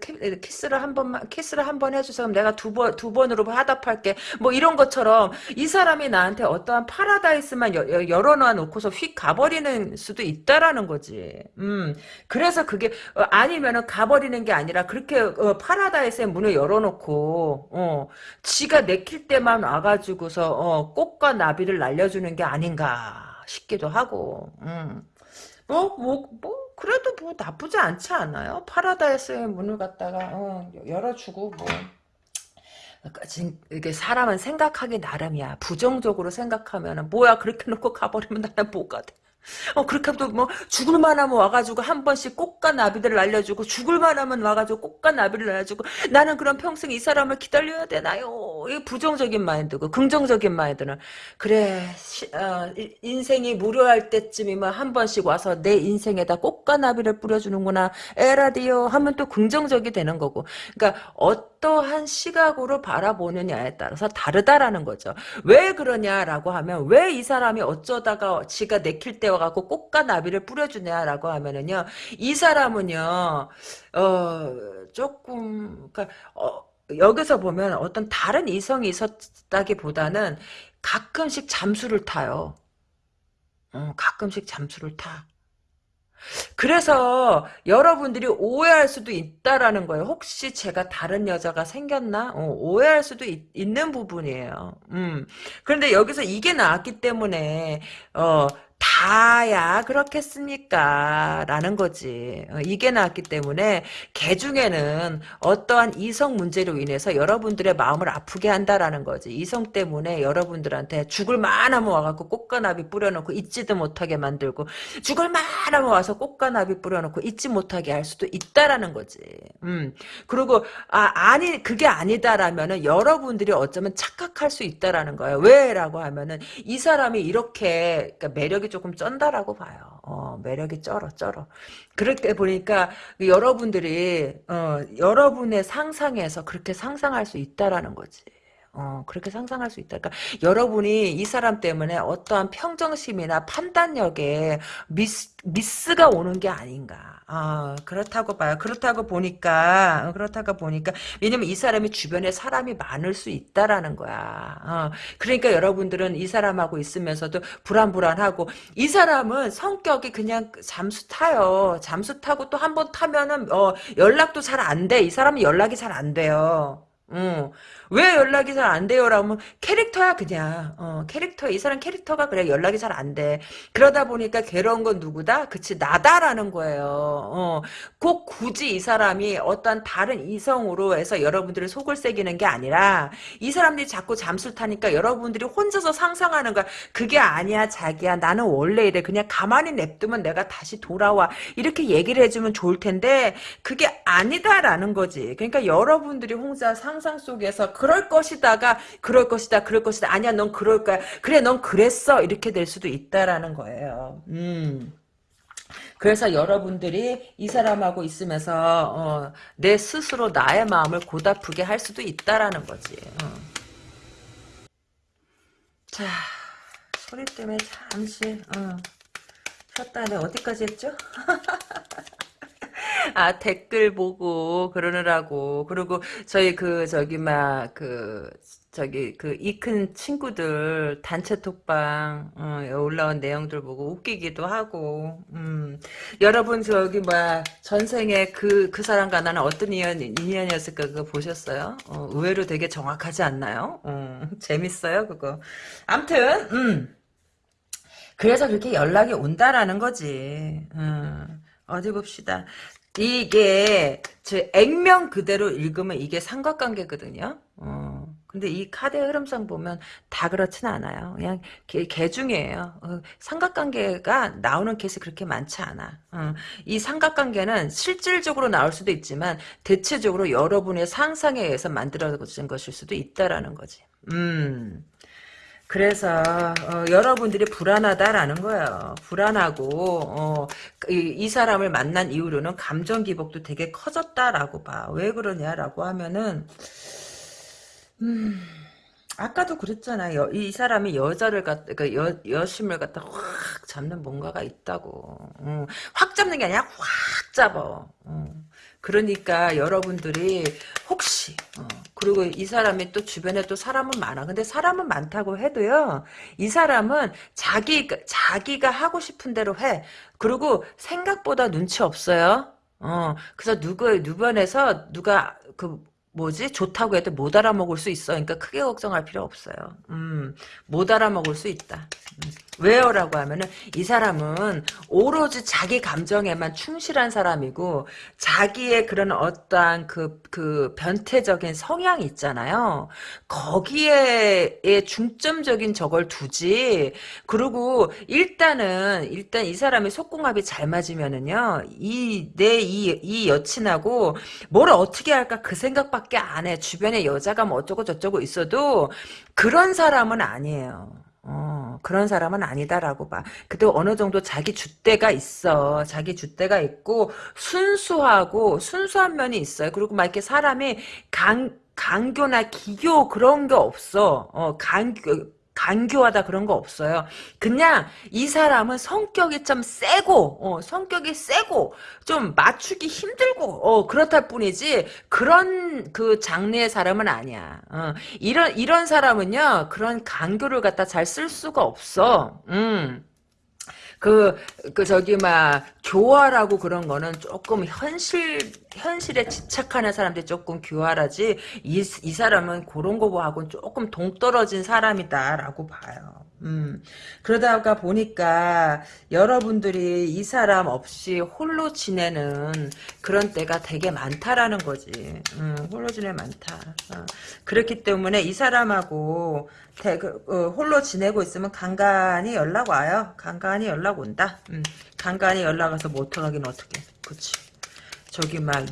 키- 키스를 한 번만 키스를 한 번 해주세요. 그럼 내가 두 번 두 번으로 화답할게. 뭐 이런 것처럼 이 사람이 나한테 어떠한 파라다이스만 열어놔 놓고서 휙 가버리는 수도 있다라는 거지. 음 그래서 그게 어, 아니면은 가버리는 게 아니라 그렇게 어, 파라다이스의 문을 열어놓고 어 지가 내킬 때만 와가지고서 어, 꽃과 나비를 날려주는 게 아닌가 싶기도 하고. 음. 뭐, 뭐, 뭐, 그래도 뭐 나쁘지 않지 않아요? 파라다이스의 문을 갖다가, 어, 열어주고, 뭐. 그러니까 진- 이게 사람은 생각하기 나름이야. 부정적으로 생각하면은, 뭐야, 그렇게 놓고 가버리면 나는 뭐가 돼? 어, 그렇게 하면 뭐, 죽을 만하면 와가지고 한 번씩 꽃과 나비들을 날려주고, 죽을 만하면 와가지고 꽃과 나비를 날려주고, 나는 그럼 평생 이 사람을 기다려야 되나요? 이 부정적인 마인드고, 긍정적인 마인드는, 그래, 시, 어, 인생이 무료할 때쯤이면 한 번씩 와서 내 인생에다 꽃과 나비를 뿌려주는구나, 에라디오 하면 또 긍정적이 되는 거고, 그러니까, 어떠한 시각으로 바라보느냐에 따라서 다르다라는 거죠. 왜 그러냐라고 하면, 왜 이 사람이 어쩌다가 지가 내킬 때와 갖고 꽃과 나비를 뿌려주냐라고 하면은요, 이 사람은요, 어, 조금, 그니까, 어, 여기서 보면 어떤 다른 이성이 있었다기보다는 가끔씩 잠수를 타요. 어, 가끔씩 잠수를 타. 그래서 여러분들이 오해할 수도 있다라는 거예요. 혹시 제가 다른 여자가 생겼나? 어, 오해할 수도 있, 는 부분이에요. 음. 그런데 여기서 이게 나왔기 때문에 어, 다야 그렇겠습니까? 라는 거지. 어, 이게 나왔기 때문에 개 중에는 어떠한 이성 문제로 인해서 여러분들의 마음을 아프게 한다라는 거지. 이성 때문에 여러분들한테 죽을 만하면 와갖고 꽃가나비 뿌려놓고 잊지도 못하게 만들고 죽을 만하면 와서 꽃가나비 뿌려놓고 잊지 못하게 할 수도 있다라는 거지. 음. 그리고 아 아니 그게 아니다라면은 여러분들이 어쩌면 착각할 수 있다라는 거예요. 왜라고 하면은 이 사람이 이렇게 그러니까 매력이 조금 쩐다라고 봐요. 어, 매력이 쩔어, 쩔어. 그렇게 보니까 여러분들이, 어, 여러분의 상상에서 그렇게 상상할 수 있다라는 거지. 어, 그렇게 상상할 수 있다. 그러니까 여러분이 이 사람 때문에 어떠한 평정심이나 판단력에 미스, 미스가 오는 게 아닌가. 아, 그렇다고 봐요. 그렇다고 보니까, 어, 그렇다고 보니까, 왜냐면 이 사람이 주변에 사람이 많을 수 있다라는 거야. 어, 그러니까 여러분들은 이 사람하고 있으면서도 불안불안하고, 이 사람은 성격이 그냥 잠수 타요. 잠수 타고 또 한 번 타면은, 어, 연락도 잘 안 돼. 이 사람은 연락이 잘 안 돼요. 응. 왜 연락이 잘 안 돼요? 라면 캐릭터야 그냥 어, 캐릭터 이 사람 캐릭터가 그래 연락이 잘 안 돼. 그러다 보니까 괴로운 건 누구다? 그치 나다라는 거예요. 어, 꼭 굳이 이 사람이 어떤 다른 이성으로 해서 여러분들의 속을 새기는 게 아니라 이 사람들이 자꾸 잠수 타니까 여러분들이 혼자서 상상하는 거야. 그게 아니야 자기야 나는 원래 이래 그냥 가만히 냅두면 내가 다시 돌아와 이렇게 얘기를 해주면 좋을 텐데 그게 아니다라는 거지. 그러니까 여러분들이 혼자 상상 속에서 그럴 것이다가 그럴 것이다 그럴 것이다 아니야 넌 그럴 거야 그래 넌 그랬어 이렇게 될 수도 있다라는 거예요 음. 그래서 여러분들이 이 사람하고 있으면서 어, 내 스스로 나의 마음을 고다프게 할 수도 있다라는 거지 어. 자 소리 때문에 잠시 어. 쉬었다 내 어디까지 했죠? 아 댓글 보고 그러느라고 그리고 저희 그 저기 막 그 저기 그 이 큰 친구들 단체 톡방 어, 올라온 내용들 보고 웃기기도 하고 음. 여러분 저기 뭐야 전생에 그그 그 사람과 나는 어떤 인연 인연이었을까 그거 보셨어요? 어, 의외로 되게 정확하지 않나요? 어, 재밌어요 그거. 암튼 음. 그래서 그렇게 연락이 온다라는 거지. 음. 어디 봅시다. 이게 저 액면 그대로 읽으면 이게 삼각관계거든요. 어. 근데 이 카드의 흐름상 보면 다 그렇진 않아요. 그냥 개, 개 중이에요. 어, 삼각관계가 나오는 케이스 그렇게 많지 않아. 어, 이 삼각관계는 실질적으로 나올 수도 있지만 대체적으로 여러분의 상상에 의해서 만들어진 것일 수도 있다라는 거지. 음. 그래서 어, 여러분들이 불안하다라는 거예요. 불안하고 어, 이, 이, 사람을 만난 이후로는 감정 기복도 되게 커졌다라고 봐. 왜 그러냐라고 하면은 음, 아까도 그랬잖아. 요, 이 사람이 여자를 갖, 그러니까 여, 여심을 갖다 확 잡는 뭔가가 있다고. 음, 확 잡는 게 아니라 확 잡어. 음. 그러니까 여러분들이 혹시 어, 그리고 이 사람이 또 주변에 또 사람은 많아. 근데 사람은 많다고 해도요. 이 사람은 자기 자기가 하고 싶은 대로 해. 그리고 생각보다 눈치 없어요. 어 그래서 누구 누변에서 누가 그 뭐지 좋다고 해도 못 알아먹을 수 있어. 그러니까 크게 걱정할 필요 없어요. 음, 못 알아먹을 수 있다. 음. 왜요라고 하면은 이 사람은 오로지 자기 감정에만 충실한 사람이고 자기의 그런 어떠한 그, 그 변태적인 성향이 있잖아요. 거기에 중점적인 저걸 두지. 그리고 일단은 일단 이 사람이 속궁합이 잘 맞으면은요. 이 내 이 이 여친하고 뭘 어떻게 할까 그 생각밖에 안 해. 주변에 여자가 뭐 어쩌고 저쩌고 있어도 그런 사람은 아니에요. 어, 그런 사람은 아니다라고 봐. 그래도 어느 정도 자기 줏대가 있어. 자기 줏대가 있고, 순수하고, 순수한 면이 있어요. 그리고 막 이렇게 사람이 강, 강교나 기교 그런 게 없어. 어, 강교, 간교하다 그런 거 없어요. 그냥 이 사람은 성격이 좀 세고 어, 성격이 세고 좀 맞추기 힘들고 어, 그렇다 뿐이지 그런 그 장르의 사람은 아니야. 어, 이런 이런 사람은요 그런 간교를 갖다 잘 쓸 수가 없어. 음. 그, 그, 저기, 막, 교활하고 그런 거는 조금 현실, 현실에 집착하는 사람들이 조금 교활하지, 이, 이 사람은 그런 거하고는 조금 동떨어진 사람이다라고 봐요. 음, 그러다가 보니까 여러분들이 이 사람 없이 홀로 지내는 그런 때가 되게 많다라는 거지. 음, 홀로 지내 많다. 어. 그렇기 때문에 이 사람하고 대, 그, 어, 홀로 지내고 있으면 간간히 연락 와요. 간간히 연락 온다. 음, 간간히 연락 와서 뭐 어떡하긴 어떡해. 그치. 저기 막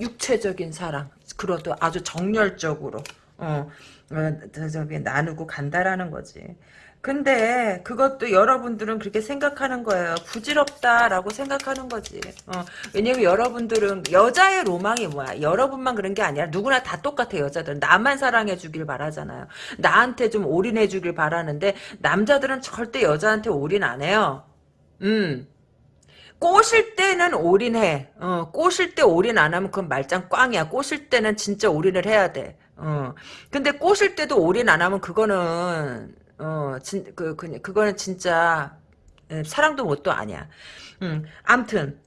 육, 체적인 사랑. 그것도 아주 정열적으로. 어, 어, 저기 나누고 간다라는 거지. 근데 그것도 여러분들은 그렇게 생각하는 거예요. 부질없다라고 생각하는 거지. 어, 왜냐면 여러분들은 여자의 로망이 뭐야? 여러분만 그런 게 아니라 누구나 다 똑같아 여자들은. 나만 사랑해 주길 바라잖아요. 나한테 좀 올인해 주길 바라는데 남자들은 절대 여자한테 올인 안 해요. 음. 꼬실 때는 올인해. 어, 꼬실 때 올인 안 하면 그건 말짱 꽝이야. 꼬실 때는 진짜 올인을 해야 돼. 어. 근데 꼬실 때도 올인 안 하면 그거는 어, 진, 그, 그, 그거는 진짜, 예, 사랑도 뭣도 아니야. 음, 암튼,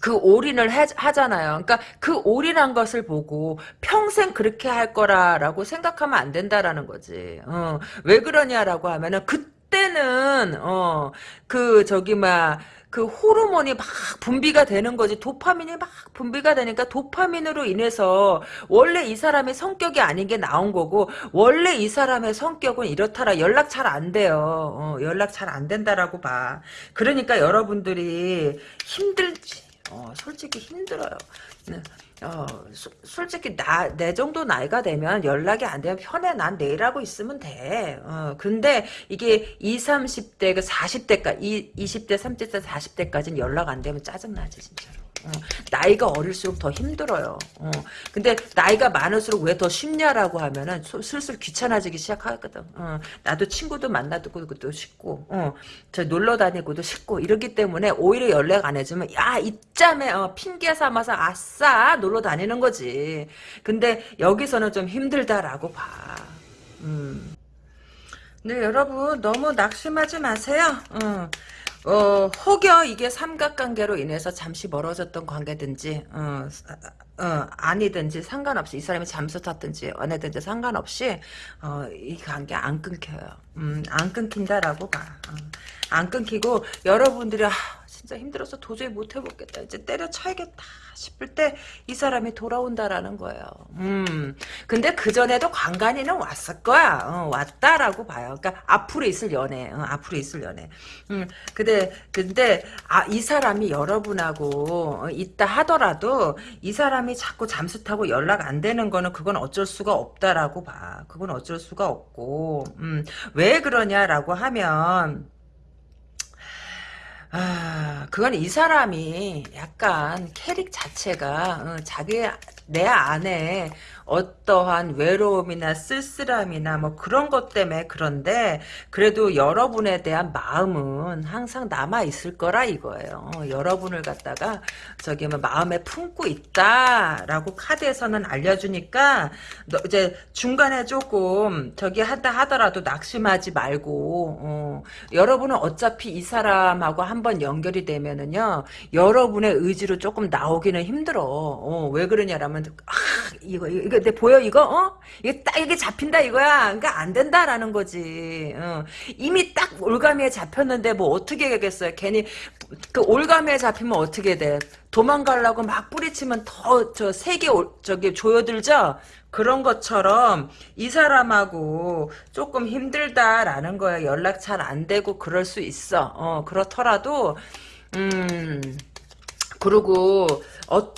그 올인을 하, 하잖아요. 그러니까 그 올인한 것을 보고 평생 그렇게 할 거라라고 생각하면 안 된다라는 거지. 어, 왜 그러냐라고 하면은 그때는 어, 그 저기 막 그 호르몬이 막 분비가 되는 거지. 도파민이 막 분비가 되니까 도파민으로 인해서 원래 이 사람의 성격이 아닌 게 나온 거고 원래 이 사람의 성격은 이렇다라. 연락 잘 안 돼요. 어, 연락 잘 안 된다라고 봐. 그러니까 여러분들이 힘들지 어, 솔직히 힘들어요. 네. 어, 소, 솔직히 나, 내 정도 나이가 되면 연락이 안 되면 편해. 난 내일 하고 있으면 돼. 어, 근데 이게 20, 30대, 그 40대까지, 20대, 30대, 40대까지는 연락 안 되면 짜증 나지, 진짜로. 어, 나이가 어릴수록 더 힘들어요. 어, 근데 나이가 많을수록 왜 더 쉽냐라고 하면은 소, 슬슬 귀찮아지기 시작하거든. 어, 나도 친구도 만나도 것도 쉽고, 어, 저 놀러 다니고도 쉽고 이러기 때문에 오히려 연락 안 해주면 야 이짬에 어, 핑계 삼아서 아싸 놀러 다니는 거지. 근데 여기서는 좀 힘들다라고 봐. 음. 네 여러분 너무 낙심하지 마세요. 어. 어, 혹여 이게 삼각관계로 인해서 잠시 멀어졌던 관계든지, 어, 어, 아니든지 상관없이 이 사람이 잠수 탔든지 어느든지 상관없이 어, 이 관계 안 끊겨요. 음, 안 끊긴다라고 봐. 어, 안 끊기고 여러분들이 아, 진짜 힘들어서 도저히 못 해보겠다. 이제 때려쳐야겠다 싶을 때 이 사람이 돌아온다라는 거예요. 음. 근데 그전에도 관간이는 왔을 거야. 어, 왔다라고 봐요. 그러니까 앞으로 있을 연애. 어, 앞으로 있을 연애. 음. 근데 근데 아, 이 사람이 여러분하고 어, 있다 하더라도 이 사람이 자꾸 잠수 타고 연락 안 되는 거는 그건 어쩔 수가 없다라고 봐. 그건 어쩔 수가 없고. 음. 왜 그러냐라고 하면 아, 그건 이 사람이 약간 캐릭 자체가 어, 자기 내 안에 어떠한 외로움이나 쓸쓸함이나 뭐 그런 것 때문에 그런데 그래도 여러분에 대한 마음은 항상 남아 있을 거라 이거예요. 어, 여러분을 갖다가 저기 뭐 마음에 품고 있다라고 카드에서는 알려주니까 이제 중간에 조금 저기 한다 하더라도 낙심하지 말고 어, 여러분은 어차피 이 사람하고 한번 연결이 되면은요 여러분의 의지로 조금 나오기는 힘들어. 어, 왜 그러냐라면 아 이거 이거, 이거 내 보여 이거? 어? 이게 딱 이게 잡힌다 이거야. 그러니까 안 된다라는 거지. 어. 이미 딱 올가미에 잡혔는데 뭐 어떻게 하겠어요? 괜히 그 올가미에 잡히면 어떻게 돼? 도망가려고 막 뿌리치면 더 저 세계 저기 조여들죠? 그런 것처럼 이 사람하고 조금 힘들다라는 거야. 연락 잘 안 되고 그럴 수 있어. 어 그렇더라도 음 그리고 어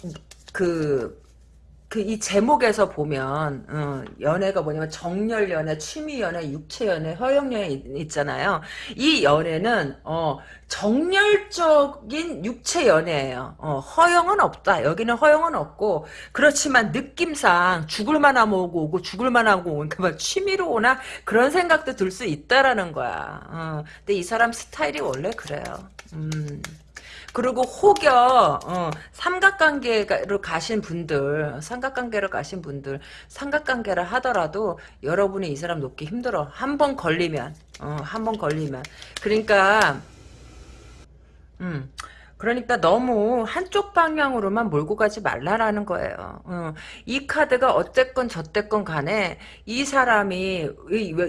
그 그 이 제목에서 보면 어, 연애가 뭐냐면 정열 연애, 취미 연애, 육체 연애, 허영 연애 있잖아요. 이 연애는 어, 정열적인 육체 연애예요. 어, 허영은 없다. 여기는 허영은 없고 그렇지만 느낌상 죽을 만하면 오고 오고 죽을 만하고 오고 그러니까 취미로 오나 그런 생각도 들 수 있다라는 거야. 어, 근데 이 사람 스타일이 원래 그래요. 음. 그리고 혹여 어, 삼각관계로 가신 분들 삼각관계로 가신 분들 삼각관계를 하더라도 여러분이 이 사람 놓기 힘들어. 한 번 걸리면 어, 한 번 걸리면. 그러니까 음 그러니까 너무 한쪽 방향으로만 몰고 가지 말라라는 거예요. 어, 이 카드가 어쨌건 저쨌건 간에 이 사람이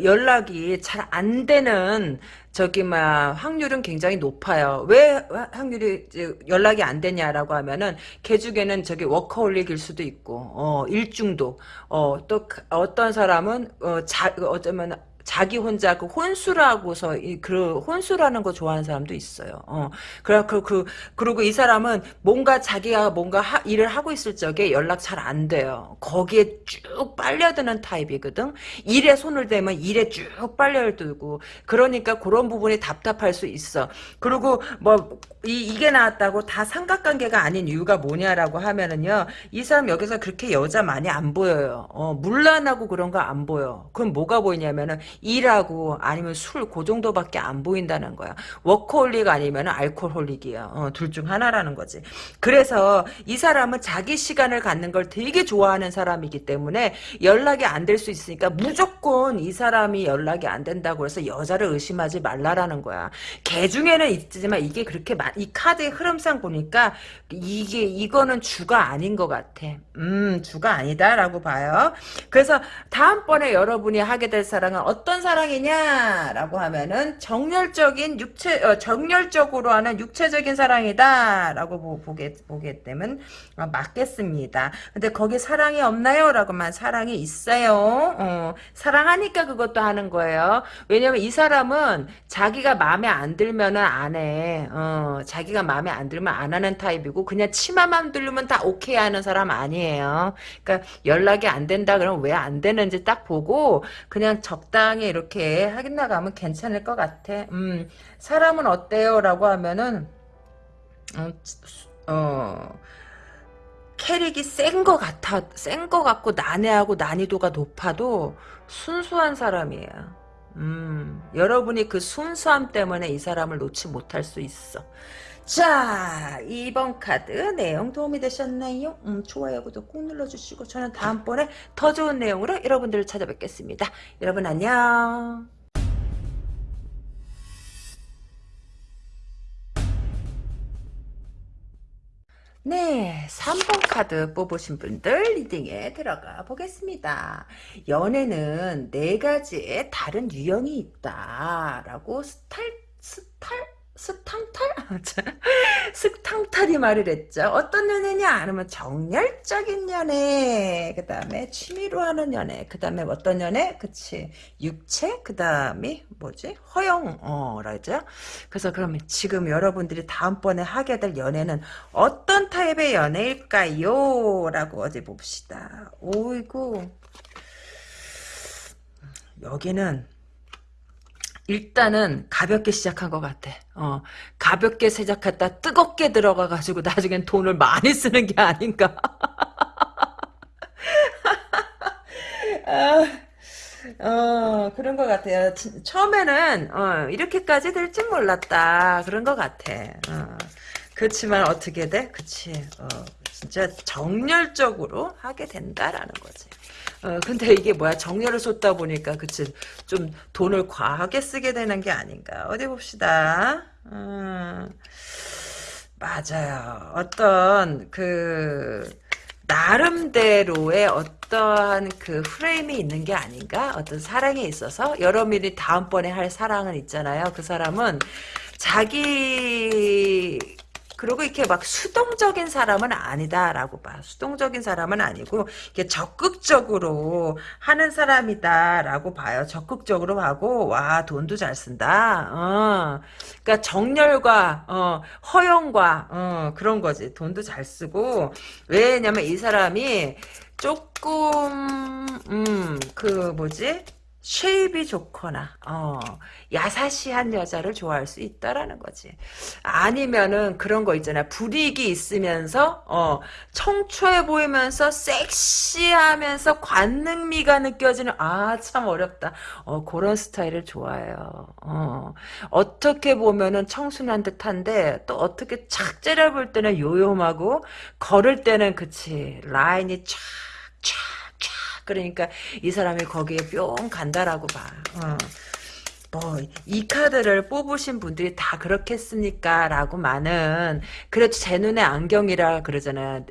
연락이 잘 안 되는 저기 막 확률은 굉장히 높아요. 왜 확률이 연락이 안 되냐라고 하면은 개 중에는 저기 워커홀릭일 수도 있고 어 일중독 어또 어떤 사람은 어자 어쩌면 자기 혼자 그 혼수라고서 그 혼수라는 거 좋아하는 사람도 있어요. 어. 그래 그, 그 그리고 이 사람은 뭔가 자기가 뭔가 하, 일을 하고 있을 적에 연락 잘 안 돼요. 거기에 쭉 빨려드는 타입이거든. 일에 손을 대면 일에 쭉 빨려들고 그러니까 그런 부분이 답답할 수 있어. 그리고 뭐 이, 이게 나왔다고 다 삼각관계가 아닌 이유가 뭐냐라고 하면은요. 이 사람 여기서 그렇게 여자 많이 안 보여요. 어, 문란하고 그런 거 안 보여. 그럼 뭐가 보이냐면은 일하고 아니면 술 그 정도밖에 안 보인다는 거야. 워커홀릭 아니면 alcoholic이야. 어, 둘중 하나라는 거지. 그래서 이 사람은 자기 시간을 갖는 걸 되게 좋아하는 사람이기 때문에 연락이 안 될 수 있으니까 무조건 이 사람이 연락이 안 된다고 해서 여자를 의심하지 말라라는 거야. 개 중에는 있지만 이게 그렇게 많, 이 카드의 흐름상 보니까 이게 이거는 주가 아닌 것 같아. 음 주가 아니다라고 봐요. 그래서 다음번에 여러분이 하게 될 사랑은 어떤 사랑이냐라고 하면은 정열적인 육체 어, 정열적으로 하는 육체적인 사랑이다라고 보, 게 보게 되면 어, 맞겠습니다. 근데 거기 사랑이 없나요?라고만 사랑이 있어요. 어, 사랑하니까 그것도 하는 거예요. 왜냐면 이 사람은 자기가 마음에 안 들면은 안 해. 어, 자기가 마음에 안 들면 안 하는 타입이고 그냥 치마만 들으면 다 오케이 하는 사람 아니에요. 그러니까 연락이 안 된다 그러면 왜 안 되는지 딱 보고 그냥 적당 히 이렇게 하긴 나가면 괜찮을 것 같아. 음, 사람은 어때요? 라고 하면은 어, 어 캐릭이 센 것 같아 센 것 같고 난해하고 난이도가 높아도 순수한 사람이에요. 음, 여러분이 그 순수함 때문에 이 사람을 놓지 못할 수 있어. 자, 2번 카드 내용 도움이 되셨나요? 음, 좋아요, 구독 꼭 눌러주시고 저는 다음번에 더 좋은 내용으로 여러분들을 찾아뵙겠습니다. 여러분 안녕. 네, 3번 카드 뽑으신 분들 reading에 들어가 보겠습니다. 연애는 네 가지의 다른 유형이 있다라고 스탈 스탈 스탕달? 스탕달이 말을 했죠. 어떤 연애냐? 아니면 정열적인 연애. 그 다음에 취미로 하는 연애. 그 다음에 어떤 연애? 그치. 육체? 그 다음에 뭐지? 허영. 어, 라죠. 그래서 그러면 지금 여러분들이 다음번에 하게 될 연애는 어떤 타입의 연애일까요? 라고 어디 봅시다. 오이구. 여기는 일단은 가볍게 시작한 것 같아. 어, 가볍게 시작했다 뜨겁게 들어가가지고 나중엔 돈을 많이 쓰는 게 아닌가. 아, 어, 그런 것 같아요. 처음에는, 어, 이렇게까지 될 줄 몰랐다. 그런 것 같아. 어. 그렇지만 어떻게 돼? 그치. 어, 진짜 정열적으로 하게 된다라는 거지. 어, 근데 이게 뭐야? 정열을 쏟다 보니까 그치? 좀 돈을 과하게 쓰게 되는 게 아닌가? 어디 봅시다. 음, 맞아요. 어떤 그 나름대로의 어떠한 그 프레임이 있는 게 아닌가? 어떤 사랑에 있어서? 여러분이 다음번에 할 사랑은 있잖아요. 그 사람은 자기 그리고 이렇게 막 수동적인 사람은 아니다라고 봐. 수동적인 사람은 아니고 이렇게 적극적으로 하는 사람이다라고 봐요. 적극적으로 하고 와 돈도 잘 쓴다. 어. 그러니까 정열과 어, 허영과 어, 그런 거지. 돈도 잘 쓰고 왜냐면 이 사람이 조금 음 그 뭐지? 쉐입이 좋거나 어, 야사시한 여자를 좋아할 수 있다라는 거지. 아니면은 그런 거 있잖아. 불이익이 있으면서 어, 청초해 보이면서 섹시하면서 관능미가 느껴지는 아 참 어렵다. 어, 그런 스타일을 좋아해요. 어, 어떻게 보면은 청순한 듯한데 또 어떻게 착 째려볼 때는 요염하고 걸을 때는 그치 라인이 촥촥 그러니까 이 사람이 거기에 뿅 간다라고 봐. 어. 뭐, 이 카드를 뽑으신 분들이 다 그렇겠습니까? 라고 많은, 그래도 제 눈에 안경이라 그러잖아요.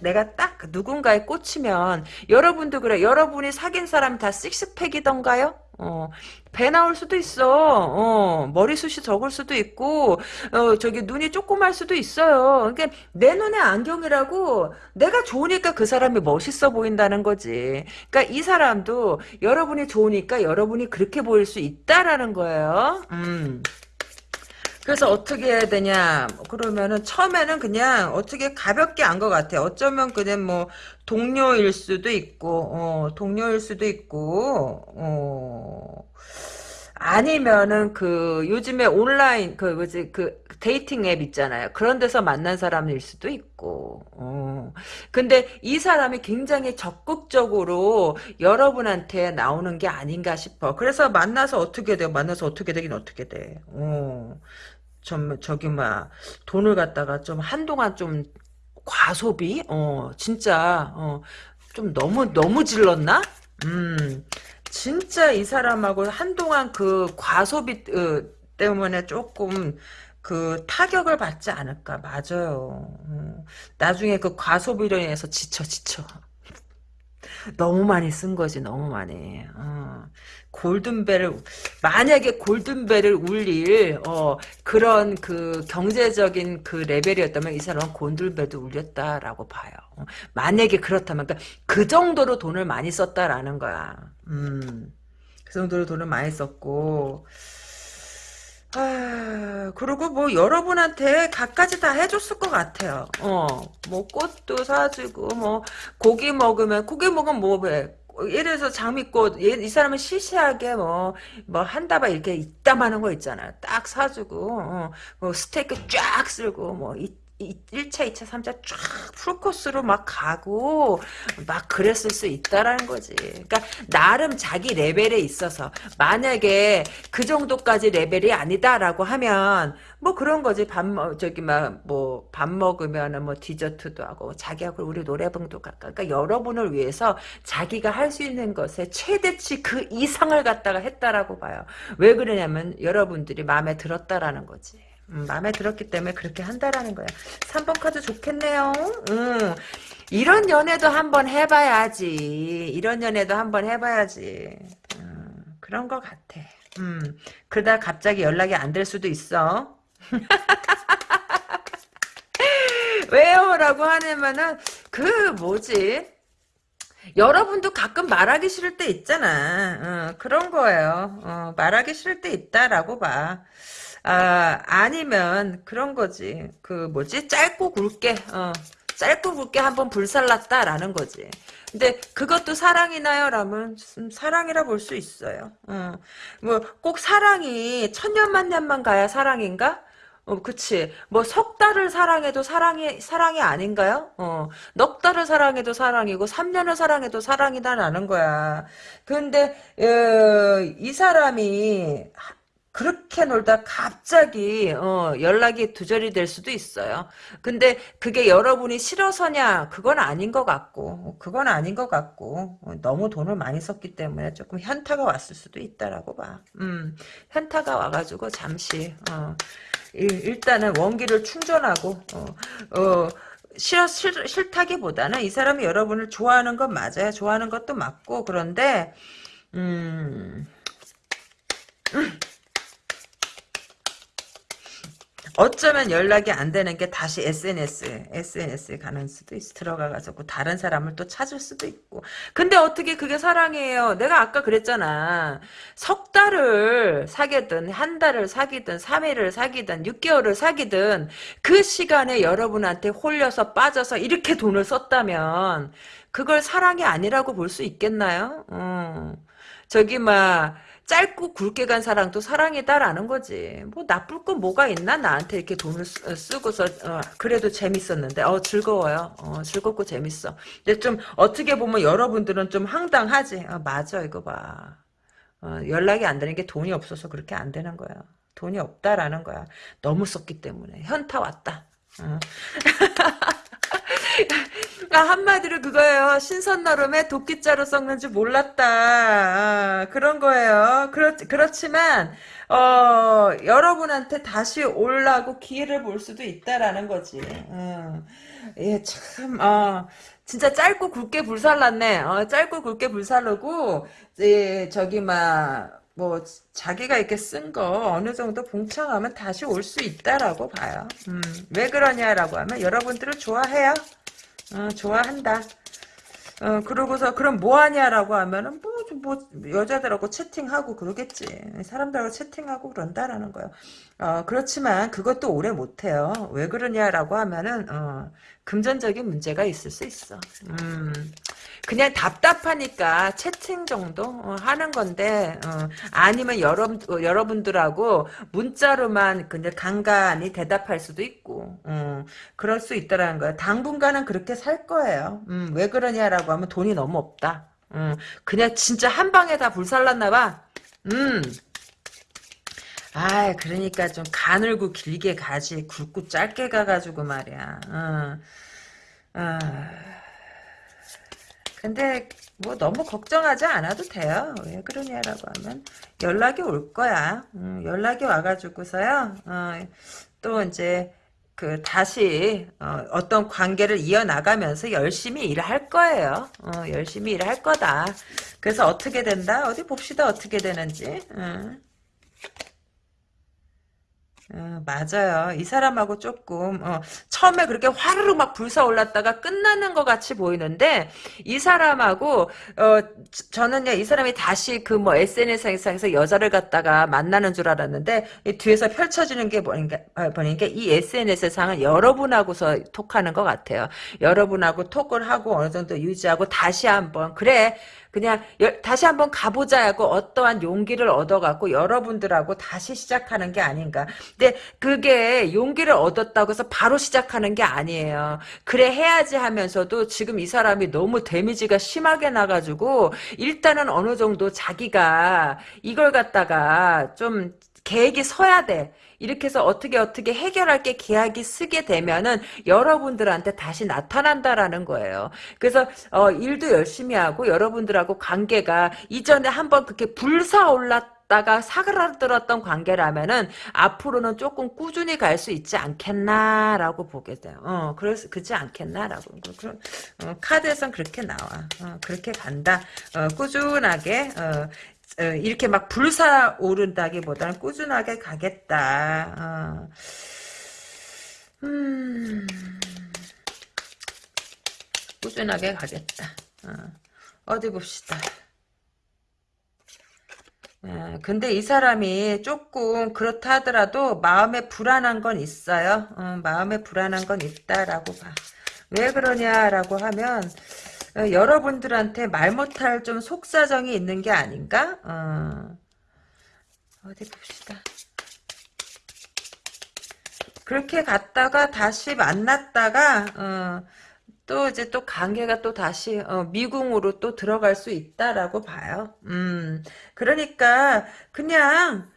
내가 딱 누군가에 꽂히면, 여러분도 그래. 여러분이 사귄 사람이 다 식스팩이던가요? 어, 배 나올 수도 있어. 어, 머리숱이 적을 수도 있고, 어, 저기 눈이 조그말 수도 있어요. 그러니까 내 눈에 안경이라고 내가 좋으니까 그 사람이 멋있어 보인다는 거지. 그러니까 이 사람도 여러분이 좋으니까 여러분이 그렇게 보일 수 있다라는 거예요. 음. 그래서 어떻게 해야 되냐 그러면은 처음에는 그냥 어떻게 가볍게 안 것 같아 어쩌면 그냥 뭐 동료일 수도 있고 어, 동료일 수도 있고 어, 아니면은 그 요즘에 온라인 그 뭐지 그 dating 앱 있잖아요. 그런 데서 만난 사람일 수도 있고. 어. 근데 이 사람이 굉장히 적극적으로 여러분한테 나오는 게 아닌가 싶어. 그래서 만나서 어떻게 돼? 만나서 어떻게 되긴 어떻게 돼. 어. 좀 저기 막 돈을 갖다가 좀 한동안 좀 과소비? 어, 진짜 어, 좀 너무 너무 질렀나? 음. 진짜 이 사람하고 한동안 그 과소비 어, 때문에 조금 그 타격을 받지 않을까 맞아요. 음, 나중에 그 과소비로 인해서 지쳐 지쳐. 너무 많이 쓴 거지 너무 많이. 어. 골든벨을 만약에 골든벨을 울릴 어, 그런 그 경제적인 그 레벨이었다면 이 사람은 골든벨도 울렸다라고 봐요. 어, 만약에 그렇다면 그러니까 그 정도로 돈을 많이 썼다라는 거야. 음, 그 정도로 돈을 많이 썼고 아, 그리고 뭐 여러분한테 갖가지 다 해줬을 것 같아요. 어, 뭐 꽃도 사주고 뭐 고기 먹으면 고기 먹으면 뭐 왜? 예를 들어서 장미꽃 이 사람은 시시하게 뭐 뭐 한다바 이렇게 이따만한 거 있잖아요. 딱 사주고 어, 뭐 스테이크 쫙 쓸고 뭐 이, 1차, 2차, 3차 쫙 풀코스로 막 가고 막 그랬을 수 있다라는 거지. 그러니까 나름 자기 레벨에 있어서 만약에 그 정도까지 레벨이 아니다라고 하면 뭐 그런 거지. 밥 저기 막 뭐 밥 먹으면은 뭐 디저트도 하고 자기하고 우리 노래방도 갈까. 그러니까 여러분을 위해서 자기가 할 수 있는 것에 최대치 그 이상을 갖다가 했다라고 봐요. 왜 그러냐면 여러분들이 마음에 들었다라는 거지. 음, 마음에 들었기 때문에 그렇게 한다라는 거야. 3번 카드 좋겠네요. 음, 이런 연애도 한번 해봐야지. 이런 연애도 한번 해봐야지. 음, 그런 것 같아. 음, 그러다 갑자기 연락이 안 될 수도 있어. 왜요? 라고 하냐면은, 그, 뭐지? 여러분도 가끔 말하기 싫을 때 있잖아. 어, 그런 거예요. 어, 말하기 싫을 때 있다라고 봐. 아, 아니면 그런 거지. 그 뭐지? 짧고 굵게 어, 짧고 굵게 한번 불살랐다라는 거지. 근데 그것도 사랑이나요? 라면 음, 사랑이라 볼 수 있어요. 어. 뭐꼭 사랑이 천년만년만 가야 사랑인가? 어, 그치. 뭐, 석 달을 사랑해도 사랑이, 사랑이 아닌가요? 어, 넉 달을 사랑해도 사랑이고, 3년을 사랑해도 사랑이다라는 거야. 근데, 어, 이 사람이, 그렇게 놀다 갑자기 어, 연락이 두절이 될 수도 있어요. 근데 그게 여러분이 싫어서냐 그건 아닌 것 같고 그건 아닌 것 같고 어, 너무 돈을 많이 썼기 때문에 조금 현타가 왔을 수도 있다라고 봐. 음, 현타가 와가지고 잠시 어, 일, 단은 원기를 충전하고 어, 어, 싫어 싫, 싫다기보다는 이 사람이 여러분을 좋아하는 건 맞아요. 좋아하는 것도 맞고 그런데 음, 음. 어쩌면 연락이 안 되는 게 다시 SNS, SNS에 가는 수도 있어. 들어가가지고 다른 사람을 또 찾을 수도 있고. 근데 어떻게 그게 사랑이에요? 내가 아까 그랬잖아. 석 달을 사귀든, 한 달을 사귀든, 3일을 사귀든, 6개월을 사귀든, 그 시간에 여러분한테 홀려서 빠져서 이렇게 돈을 썼다면, 그걸 사랑이 아니라고 볼 수 있겠나요? 어. 저기, 막, 짧고 굵게 간 사랑도 사랑이다라는 거지. 뭐 나쁠 건 뭐가 있나 나한테 이렇게 돈을 쓰, 고서 어, 그래도 재밌었는데 어 즐거워요. 어, 즐겁고 재밌어. 근데 좀 어떻게 보면 여러분들은 좀 황당하지. 어, 맞아 이거 봐. 어, 연락이 안 되는 게 돈이 없어서 그렇게 안 되는 거야. 돈이 없다라는 거야. 너무 썼기 때문에 현타 왔다. 어. 아, 한마디로 그거예요. 신선너름에 도끼자루 썩는 줄 몰랐다. 아, 그런 거예요. 그렇, 그렇지만, 어, 여러분한테 다시 올라고 기회를 볼 수도 있다라는 거지. 어. 예, 참, 어, 진짜 짧고 굵게 불살랐네. 어, 짧고 굵게 불살르고, 예, 저기, 막, 뭐 자기가 이렇게 쓴 거 어느 정도 봉창하면 다시 올 수 있다라고 봐요. 음, 왜 그러냐라고 하면 여러분들을 좋아해요. 어, 좋아한다. 어, 그러고서, 그럼 뭐 하냐라고 하면은, 뭐, 뭐, 여자들하고 채팅하고 그러겠지. 사람들하고 채팅하고 그런다라는 거예요. 어, 그렇지만 그것도 오래 못 해요. 왜 그러냐라고 하면은, 어, 금전적인 문제가 있을 수 있어. 음. 그냥 답답하니까 채팅 정도 어, 하는 건데 어, 아니면 여러, 여러분들하고 문자로만 그냥 간간히 대답할 수도 있고 어, 그럴 수 있다라는 거예요. 당분간은 그렇게 살 거예요. 음, 왜 그러냐라고 하면 돈이 너무 없다. 음, 그냥 진짜 한 방에 다 불살랐나 봐. 음. 아, 그러니까 좀 가늘고 길게 가지 굵고 짧게 가가지고 말이야. 어. 어. 근데 뭐 너무 걱정하지 않아도 돼요. 왜 그러냐라고 하면 연락이 올 거야. 음, 연락이 와가지고서요. 어, 또 이제 그 다시 어, 떤 관계를 이어나가면서 열심히 일할 거예요. 어, 열심히 일할 거다. 그래서 어떻게 된다? 어디 봅시다. 어떻게 되는지. 음. 어, 맞아요. 이 사람하고 조금 어, 처음에 그렇게 화르르 막 불사올랐다가 끝나는 것 같이 보이는데 이 사람하고 어, 저는요 이 사람이 다시 그 뭐 SNS상에서 여자를 갖다가 만나는 줄 알았는데 뒤에서 펼쳐지는 게 보니까, 아, 보니까 이 SNS상은 여러분하고서 톡하는 것 같아요. 여러분하고 톡을 하고 어느 정도 유지하고 다시 한번 그래 그냥 여, 다시 한번 가보자 하고 어떠한 용기를 얻어갖고 여러분들하고 다시 시작하는 게 아닌가. 근데 그게 용기를 얻었다고 해서 바로 시작하는 게 아니에요. 그래 해야지 하면서도 지금 이 사람이 너무 데미지가 심하게 나가지고 일단은 어느 정도 자기가 이걸 갖다가 좀 계획이 서야 돼. 이렇게 해서 어떻게 어떻게 해결할 게 계약이 쓰게 되면은 여러분들한테 다시 나타난다라는 거예요. 그래서 어, 일도 열심히 하고 여러분들하고 관계가 이전에 한번 그렇게 불사올랐 다가 사그라들었던 관계라면은 앞으로는 조금 꾸준히 갈 수 있지 않겠나라고 보게 돼요. 어, 그래서 그지 않겠나라고. 그, 어, 카드에선 그렇게 나와. 어, 그렇게 간다. 어, 꾸준하게 어, 어, 이렇게 막 불사오른다기보다는 꾸준하게 가겠다. 어. 음, 꾸준하게 가겠다. 어. 디 봅시다. 예, 근데 이 사람이 조금 그렇다 하더라도 마음에 불안한 건 있어요. 어, 마음에 불안한 건 있다라고 봐. 왜 그러냐라고 하면 어, 여러분들한테 말 못할 좀 속사정이 있는 게 아닌가? 어. 어디 봅시다. 그렇게 갔다가 다시 만났다가 어, 또 이제 또 관계가 또 다시 어, 미궁으로 또 들어갈 수 있다라고 봐요. 음, 그러니까 그냥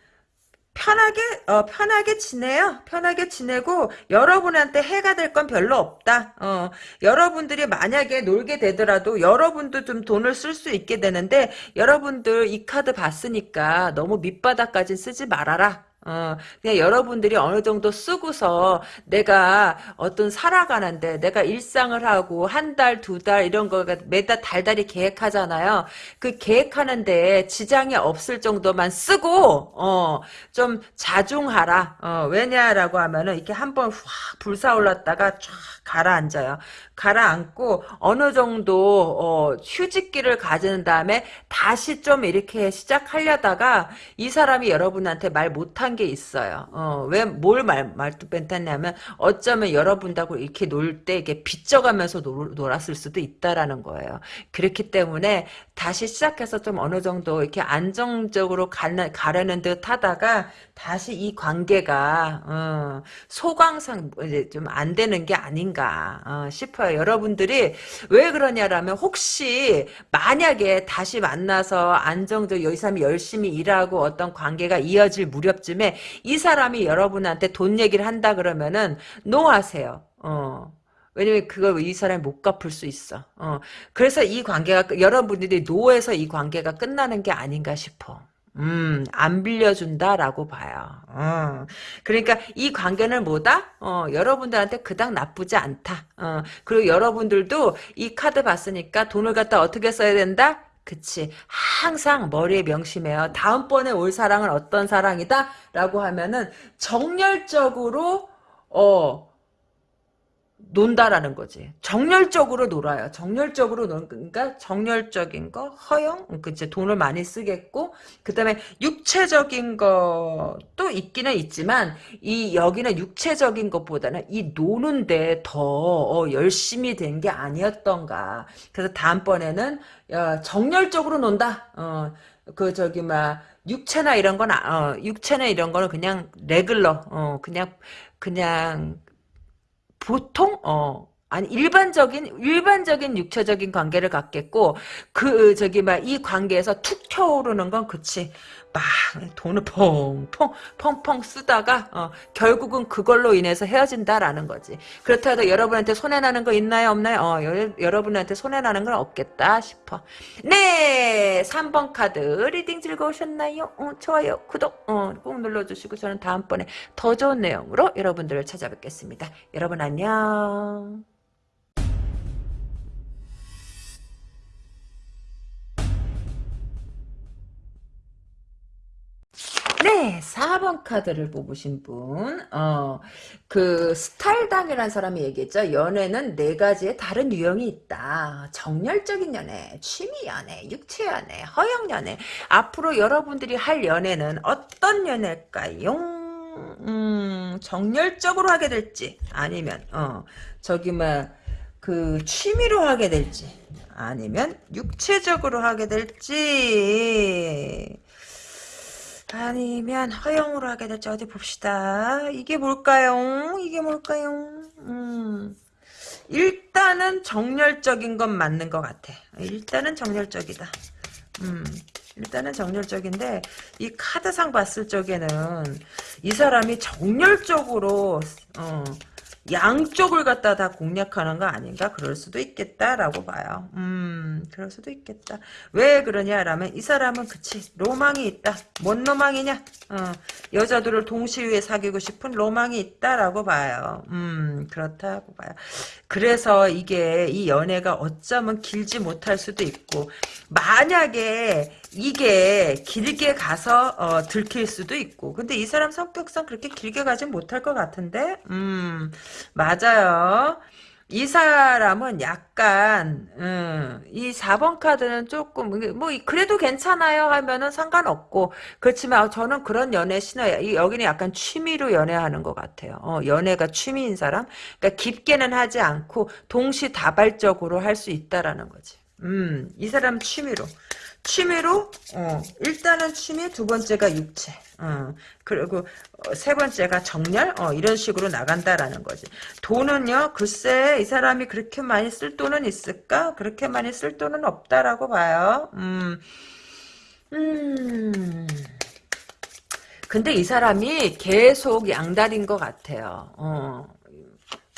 편하게 어 편하게 지내요. 편하게 지내고 여러분한테 해가 될 건 별로 없다. 어 여러분들이 만약에 놀게 되더라도 여러분도 좀 돈을 쓸 수 있게 되는데 여러분들 이 카드 봤으니까 너무 밑바닥까지 쓰지 말아라. 어, 그냥 여러분들이 어느 정도 쓰고서 내가 어떤 살아가는데 내가 일상을 하고 한 달, 두 달 이런 거가 매달 달달이 계획하잖아요. 그 계획하는데 지장이 없을 정도만 쓰고 어, 좀 자중하라. 어, 왜냐라고 하면은 이렇게 한번 확 불사올랐다가 쫙 가라앉아요. 가라앉고 어느 정도 어, 휴직기를 가지는 다음에 다시 좀 이렇게 시작하려다가 이 사람이 여러분한테 말 못한 게 있어요. 어, 왜뭘 말 말도 뺀다냐면 어쩌면 여러분하고 이렇게 놀 때 이게 빚져가면서 놀, 놀았을 수도 있다라는 거예요. 그렇기 때문에 다시 시작해서 좀 어느 정도 이렇게 안정적으로 가는, 가려는 듯 하다가 다시 이 관계가 어, 소강상 이제 좀 안 되는 게 아닌 가 어, 싶어요. 여러분들이 왜 그러냐라면 혹시 만약에 다시 만나서 안정적 이 사람이 열심히 일하고 어떤 관계가 이어질 무렵쯤에 이 사람이 여러분한테 돈 얘기를 한다 그러면은 노하세요. 어. 왜냐면 그걸 이 사람이 못 갚을 수 있어. 어. 그래서 이 관계가 여러분들이 노해서 이 관계가 끝나는 게 아닌가 싶어. 음, 안 빌려준다라고 봐요. 어. 그러니까 이 관계는 뭐다? 어, 여러분들한테 그닥 나쁘지 않다. 어, 그리고 여러분들도 이 카드 봤으니까 돈을 갖다 어떻게 써야 된다? 그치. 항상 머리에 명심해요. 다음번에 올 사랑은 어떤 사랑이다? 라고 하면은 정열적으로, 어, 논다라는 거지. 정열적으로 놀아요. 정열적으로 노는 그러니까 정열적인 거, 허용, 그치 돈을 많이 쓰겠고, 그 다음에 육체적인 것도 있기는 있지만 이 여기는 육체적인 것보다는 이 노는데 더 어, 열심히 된 게 아니었던가. 그래서 다음번에는 어, 정열적으로 논다. 어, 그 저기 막 육체나 이런 건 어, 육체나 이런 거는 그냥 레글러, 어, 그냥 그냥 보통 어 아니 일반적인 일반적인 육체적인 관계를 갖겠고 그 저기 막 이 관계에서 툭 튀어오르는 건 그치. 막 돈을 펑펑 펑펑 쓰다가 어, 결국은 그걸로 인해서 헤어진다라는 거지. 그렇다 해도 여러분한테 손해나는 거 있나요 없나요? 어, 여, 러분한테 손해나는 건 없겠다 싶어. 네! 3번 카드 reading 즐거우셨나요? 어, 좋아요 구독 어, 꼭 눌러주시고 저는 다음번에 더 좋은 내용으로 여러분들을 찾아뵙겠습니다. 여러분 안녕 네, 4번 카드를 뽑으신 분, 어, 그, 스탈당이라는 사람이 얘기했죠. 연애는 네 가지의 다른 유형이 있다. 정열적인 연애, 취미 연애, 육체 연애, 허영 연애. 앞으로 여러분들이 할 연애는 어떤 연애일까요? 음, 정열적으로 하게 될지, 아니면, 어, 저기, 뭐, 그, 취미로 하게 될지, 아니면 육체적으로 하게 될지, 아니면 허용으로 하게 될지 어디 봅시다. 이게 뭘까요? 이게 뭘까요? 음. 일단은 정열적인 건 맞는 것 같아. 일단은 정열적이다. 음. 일단은 정열적인데 이 카드상 봤을 적에는 이 사람이 정열적으로 어, 양쪽을 갖다 다 공략하는 거 아닌가? 그럴 수도 있겠다라고 봐요. 음, 그럴 수도 있겠다. 왜 그러냐라면 이 사람은 그치 로망이 있다. 뭔 로망이냐? 어, 여자들을 동시에 사귀고 싶은 로망이 있다라고 봐요. 음, 그렇다고 봐요. 그래서 이게 이 연애가 어쩌면 길지 못할 수도 있고 만약에 이게 길게 가서 어, 들킬 수도 있고. 근데 이 사람 성격상 그렇게 길게 가진 못할 것 같은데? 음 맞아요. 이 사람은 약간 음, 이 4번 카드는 조금 뭐 그래도 괜찮아요 하면은 상관없고. 그렇지만 저는 그런 연애 신어요 여기는 약간 취미로 연애하는 것 같아요. 어, 연애가 취미인 사람? 그러니까 깊게는 하지 않고 동시다발적으로 할 수 있다라는 거지. 음이 사람 취미로 취미로? 어, 일단은 취미 두 번째가 육체. 어, 그리고 어, 세 번째가 정렬? 어, 이런 식으로 나간다라는 거지. 돈은요 글쎄 이 사람이 그렇게 많이 쓸 돈은 있을까? 그렇게 많이 쓸 돈은 없다라고 봐요. 음, 음. 근데 이 사람이 계속 양다리인 것 같아요. 어.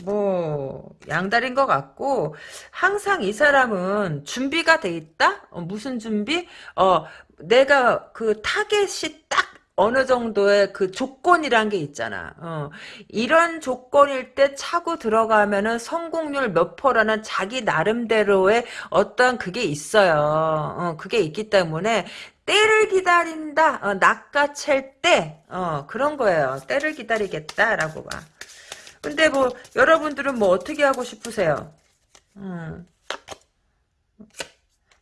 뭐 양다리인 것 같고 항상 이 사람은 준비가 돼 있다. 어, 무슨 준비? 어 내가 그 타겟이 딱 어느 정도의 그 조건이란 게 있잖아. 어. 이런 조건일 때 차고 들어가면은 성공률 몇 프로라는 자기 나름대로의 어떤 그게 있어요. 어, 그게 있기 때문에 때를 기다린다. 어, 낚아챌 때. 어, 그런 거예요. 때를 기다리겠다라고 봐. 근데 뭐 여러분들은 뭐 어떻게 하고 싶으세요? 음.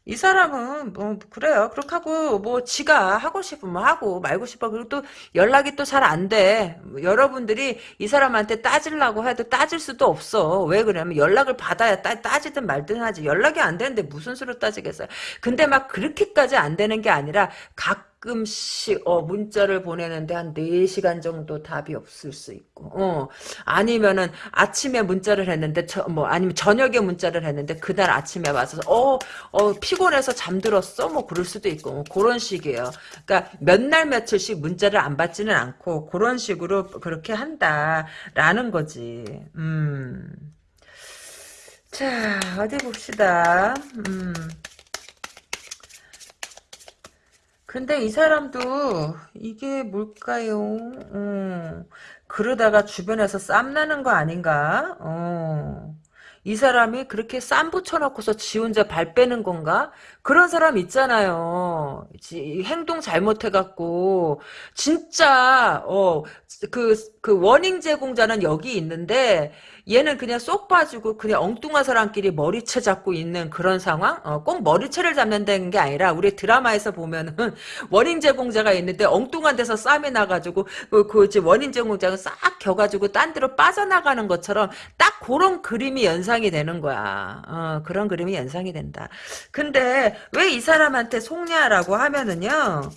이 사람은 뭐 그래요. 그렇게 하고 뭐 지가 하고 싶으면 하고 말고 싶어. 그리고 또 연락이 또 잘 안 돼. 뭐 여러분들이 이 사람한테 따지려고 해도 따질 수도 없어. 왜 그러냐면 연락을 받아야 따, 따지든 말든 하지. 연락이 안 되는데 무슨 수로 따지겠어요. 근데 막 그렇게까지 안 되는 게 아니라 각 가끔씩 어 문자를 보내는데 한 4시간 정도 답이 없을 수 있고 어 아니면은 아침에 문자를 했는데 저, 뭐 아니면 저녁에 문자를 했는데 그날 아침에 와서 어, 어 피곤해서 잠들었어 뭐 그럴 수도 있고 뭐 그런 식이에요. 그러니까 몇 날 며칠씩 문자를 안 받지는 않고 그런 식으로 그렇게 한다라는 거지. 음. 자, 어디 봅시다. 음. 근데 이 사람도 이게 뭘까요? 어, 그러다가 주변에서 쌈 나는 거 아닌가? 어, 이 사람이 그렇게 쌈 붙여놓고서 지 혼자 발 빼는 건가? 그런 사람 있잖아요. 지, 행동 잘못해갖고 진짜 어그그 원인 제공자는 여기 있는데 얘는 그냥 쏙 빠지고 그냥 엉뚱한 사람끼리 머리채 잡고 있는 그런 상황? 어, 꼭 머리채를 잡는다는 게 아니라 우리 드라마에서 보면은 원인 제공자가 있는데 엉뚱한 데서 쌈이 나가지고 그, 그 원인 제공자가 싹 겨가지고 딴 데로 빠져나가는 것처럼 딱 그런 그림이 연상이 되는 거야. 어, 그런 그림이 연상이 된다. 근데 왜 이 사람한테 속냐라고 하면은요.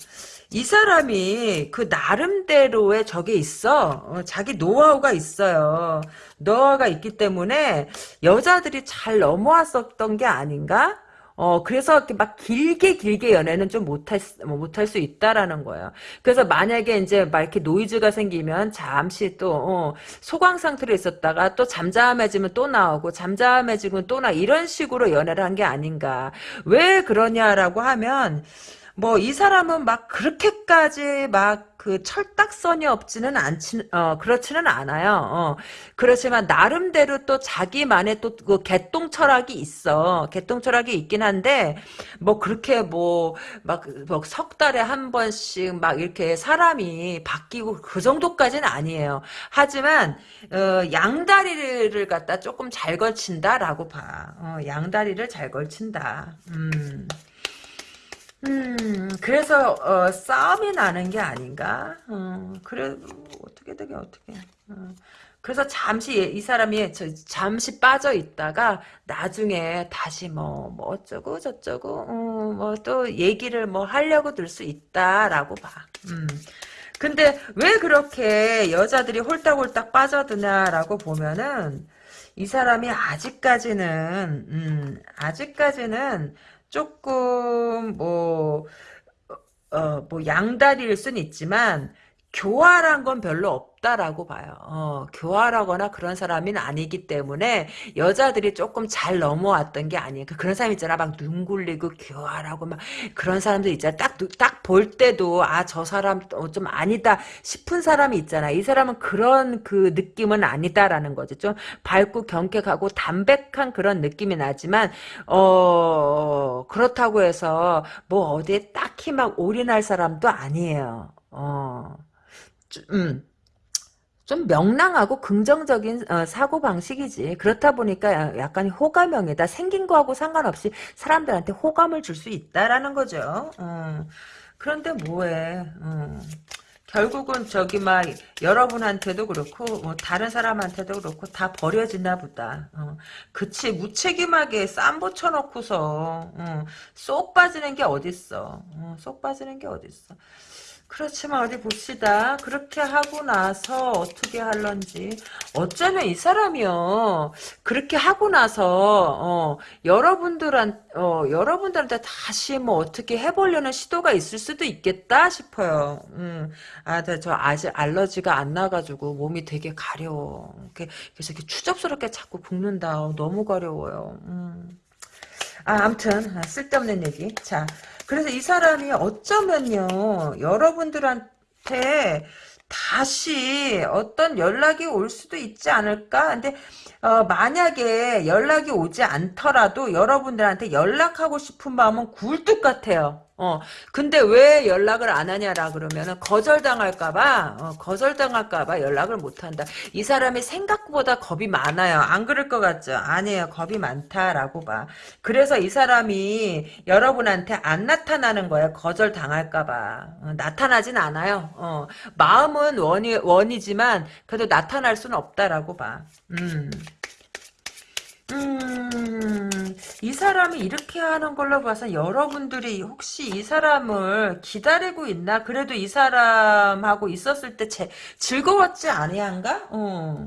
이 사람이 그 나름대로의 저게 있어. 어, 자기 노하우가 있어요. 노하우가 있기 때문에 여자들이 잘 넘어왔었던 게 아닌가? 어, 그래서 이렇게 막 길게 길게 연애는 좀 못할, 뭐 못할 수 있다라는 거예요. 그래서 만약에 이제 막 이렇게 노이즈가 생기면 잠시 또, 어, 소강 상태로 있었다가 또 잠잠해지면 또 나오고 잠잠해지면 또 나, 이런 식으로 연애를 한 게 아닌가. 왜 그러냐라고 하면, 뭐 이 사람은 막 그렇게까지 막 그 철딱선이 없지는 않지 어 그렇지는 않아요. 어. 그렇지만 나름대로 또 자기만의 또 그 개똥 철학이 있어. 개똥 철학이 있긴 한데 뭐 그렇게 뭐막뭐석 달에 한 번씩 막 이렇게 사람이 바뀌고 그 정도까지는 아니에요. 하지만 어, 양다리를 갖다 조금 잘 걸친다라고 봐. 어, 양다리를 잘 걸친다. 음. 음, 그래서 어, 싸움이 나는 게 아닌가? 어, 그래 어떻게 되게 어떻게? 어. 그래서 잠시 이 사람이 저, 잠시 빠져 있다가 나중에 다시 뭐, 뭐 어쩌고 저쩌고 어, 뭐또 얘기를 뭐 하려고 들 수 있다라고 봐. 음. 근데 왜 그렇게 여자들이 홀딱홀딱 빠져드냐라고 보면은 이 사람이 아직까지는 음, 아직까지는 조금 뭐 어, 뭐 양다리일 순 있지만 교활한 건 별로 없다라고 봐요. 어, 교활하거나 그런 사람은 아니기 때문에 여자들이 조금 잘 넘어왔던 게 아니에요. 그 그런 사람 있잖아. 막 눈 굴리고 교활하고 막 그런 사람들 있잖아. 딱, 딱 볼 때도 아, 저 사람 어, 좀 아니다 싶은 사람이 있잖아. 이 사람은 그런 그 느낌은 아니다라는 거지. 좀 밝고 경쾌하고 담백한 그런 느낌이 나지만, 어, 그렇다고 해서 뭐 어디에 딱히 막 올인할 사람도 아니에요. 어. 음, 좀 명랑하고 긍정적인 어, 사고 방식이지. 그렇다 보니까 약간 호감형이다. 생긴 거하고 상관없이 사람들한테 호감을 줄 수 있다라는 거죠. 어. 그런데 뭐해? 어. 결국은 저기 막 여러분한테도 그렇고 뭐 다른 사람한테도 그렇고 다 버려지나 보다. 어. 그치 무책임하게 쌈 붙여놓고서 어. 쏙 빠지는 게 어딨어. 어. 쏙 빠지는 게 어딨어. 그렇지만 어디 봅시다. 그렇게 하고 나서 어떻게 할런지. 어쩌면 이 사람이요. 그렇게 하고 나서 어, 여러분들한 어, 여러분들한테 다시 뭐 어떻게 해보려는 시도가 있을 수도 있겠다 싶어요. 음, 아, 저 아직 알러지가 안 나가지고 몸이 되게 가려워. 그래서 이렇게 추접스럽게 자꾸 붓는다. 너무 가려워요. 음. 아, 아무튼 쓸데없는 얘기. 자, 그래서 이 사람이 어쩌면요, 여러분들한, 다시 어떤 연락이 올 수도 있지 않을까? 근데 어, 만약에 연락이 오지 않더라도 여러분들한테 연락하고 싶은 마음은 굴뚝 같아요. 어, 근데 왜 연락을 안 하냐라 그러면은 거절당할까봐, 어, 거절당할까봐 연락을 못 한다. 이 사람이 생각보다 겁이 많아요. 안 그럴 것 같죠? 아니에요. 겁이 많다라고 봐. 그래서 이 사람이 여러분한테 안 나타나는 거예요. 거절당할까봐. 어, 나타나진 않아요. 어, 마음은 원이, 원이지만, 그래도 나타날 수는 없다라고 봐. 음. 음, 이 사람이 이렇게 하는 걸로 봐서 여러분들이 혹시 이 사람을 기다리고 있나? 그래도 이 사람하고 있었을 때 제, 즐거웠지 아니한가? 어.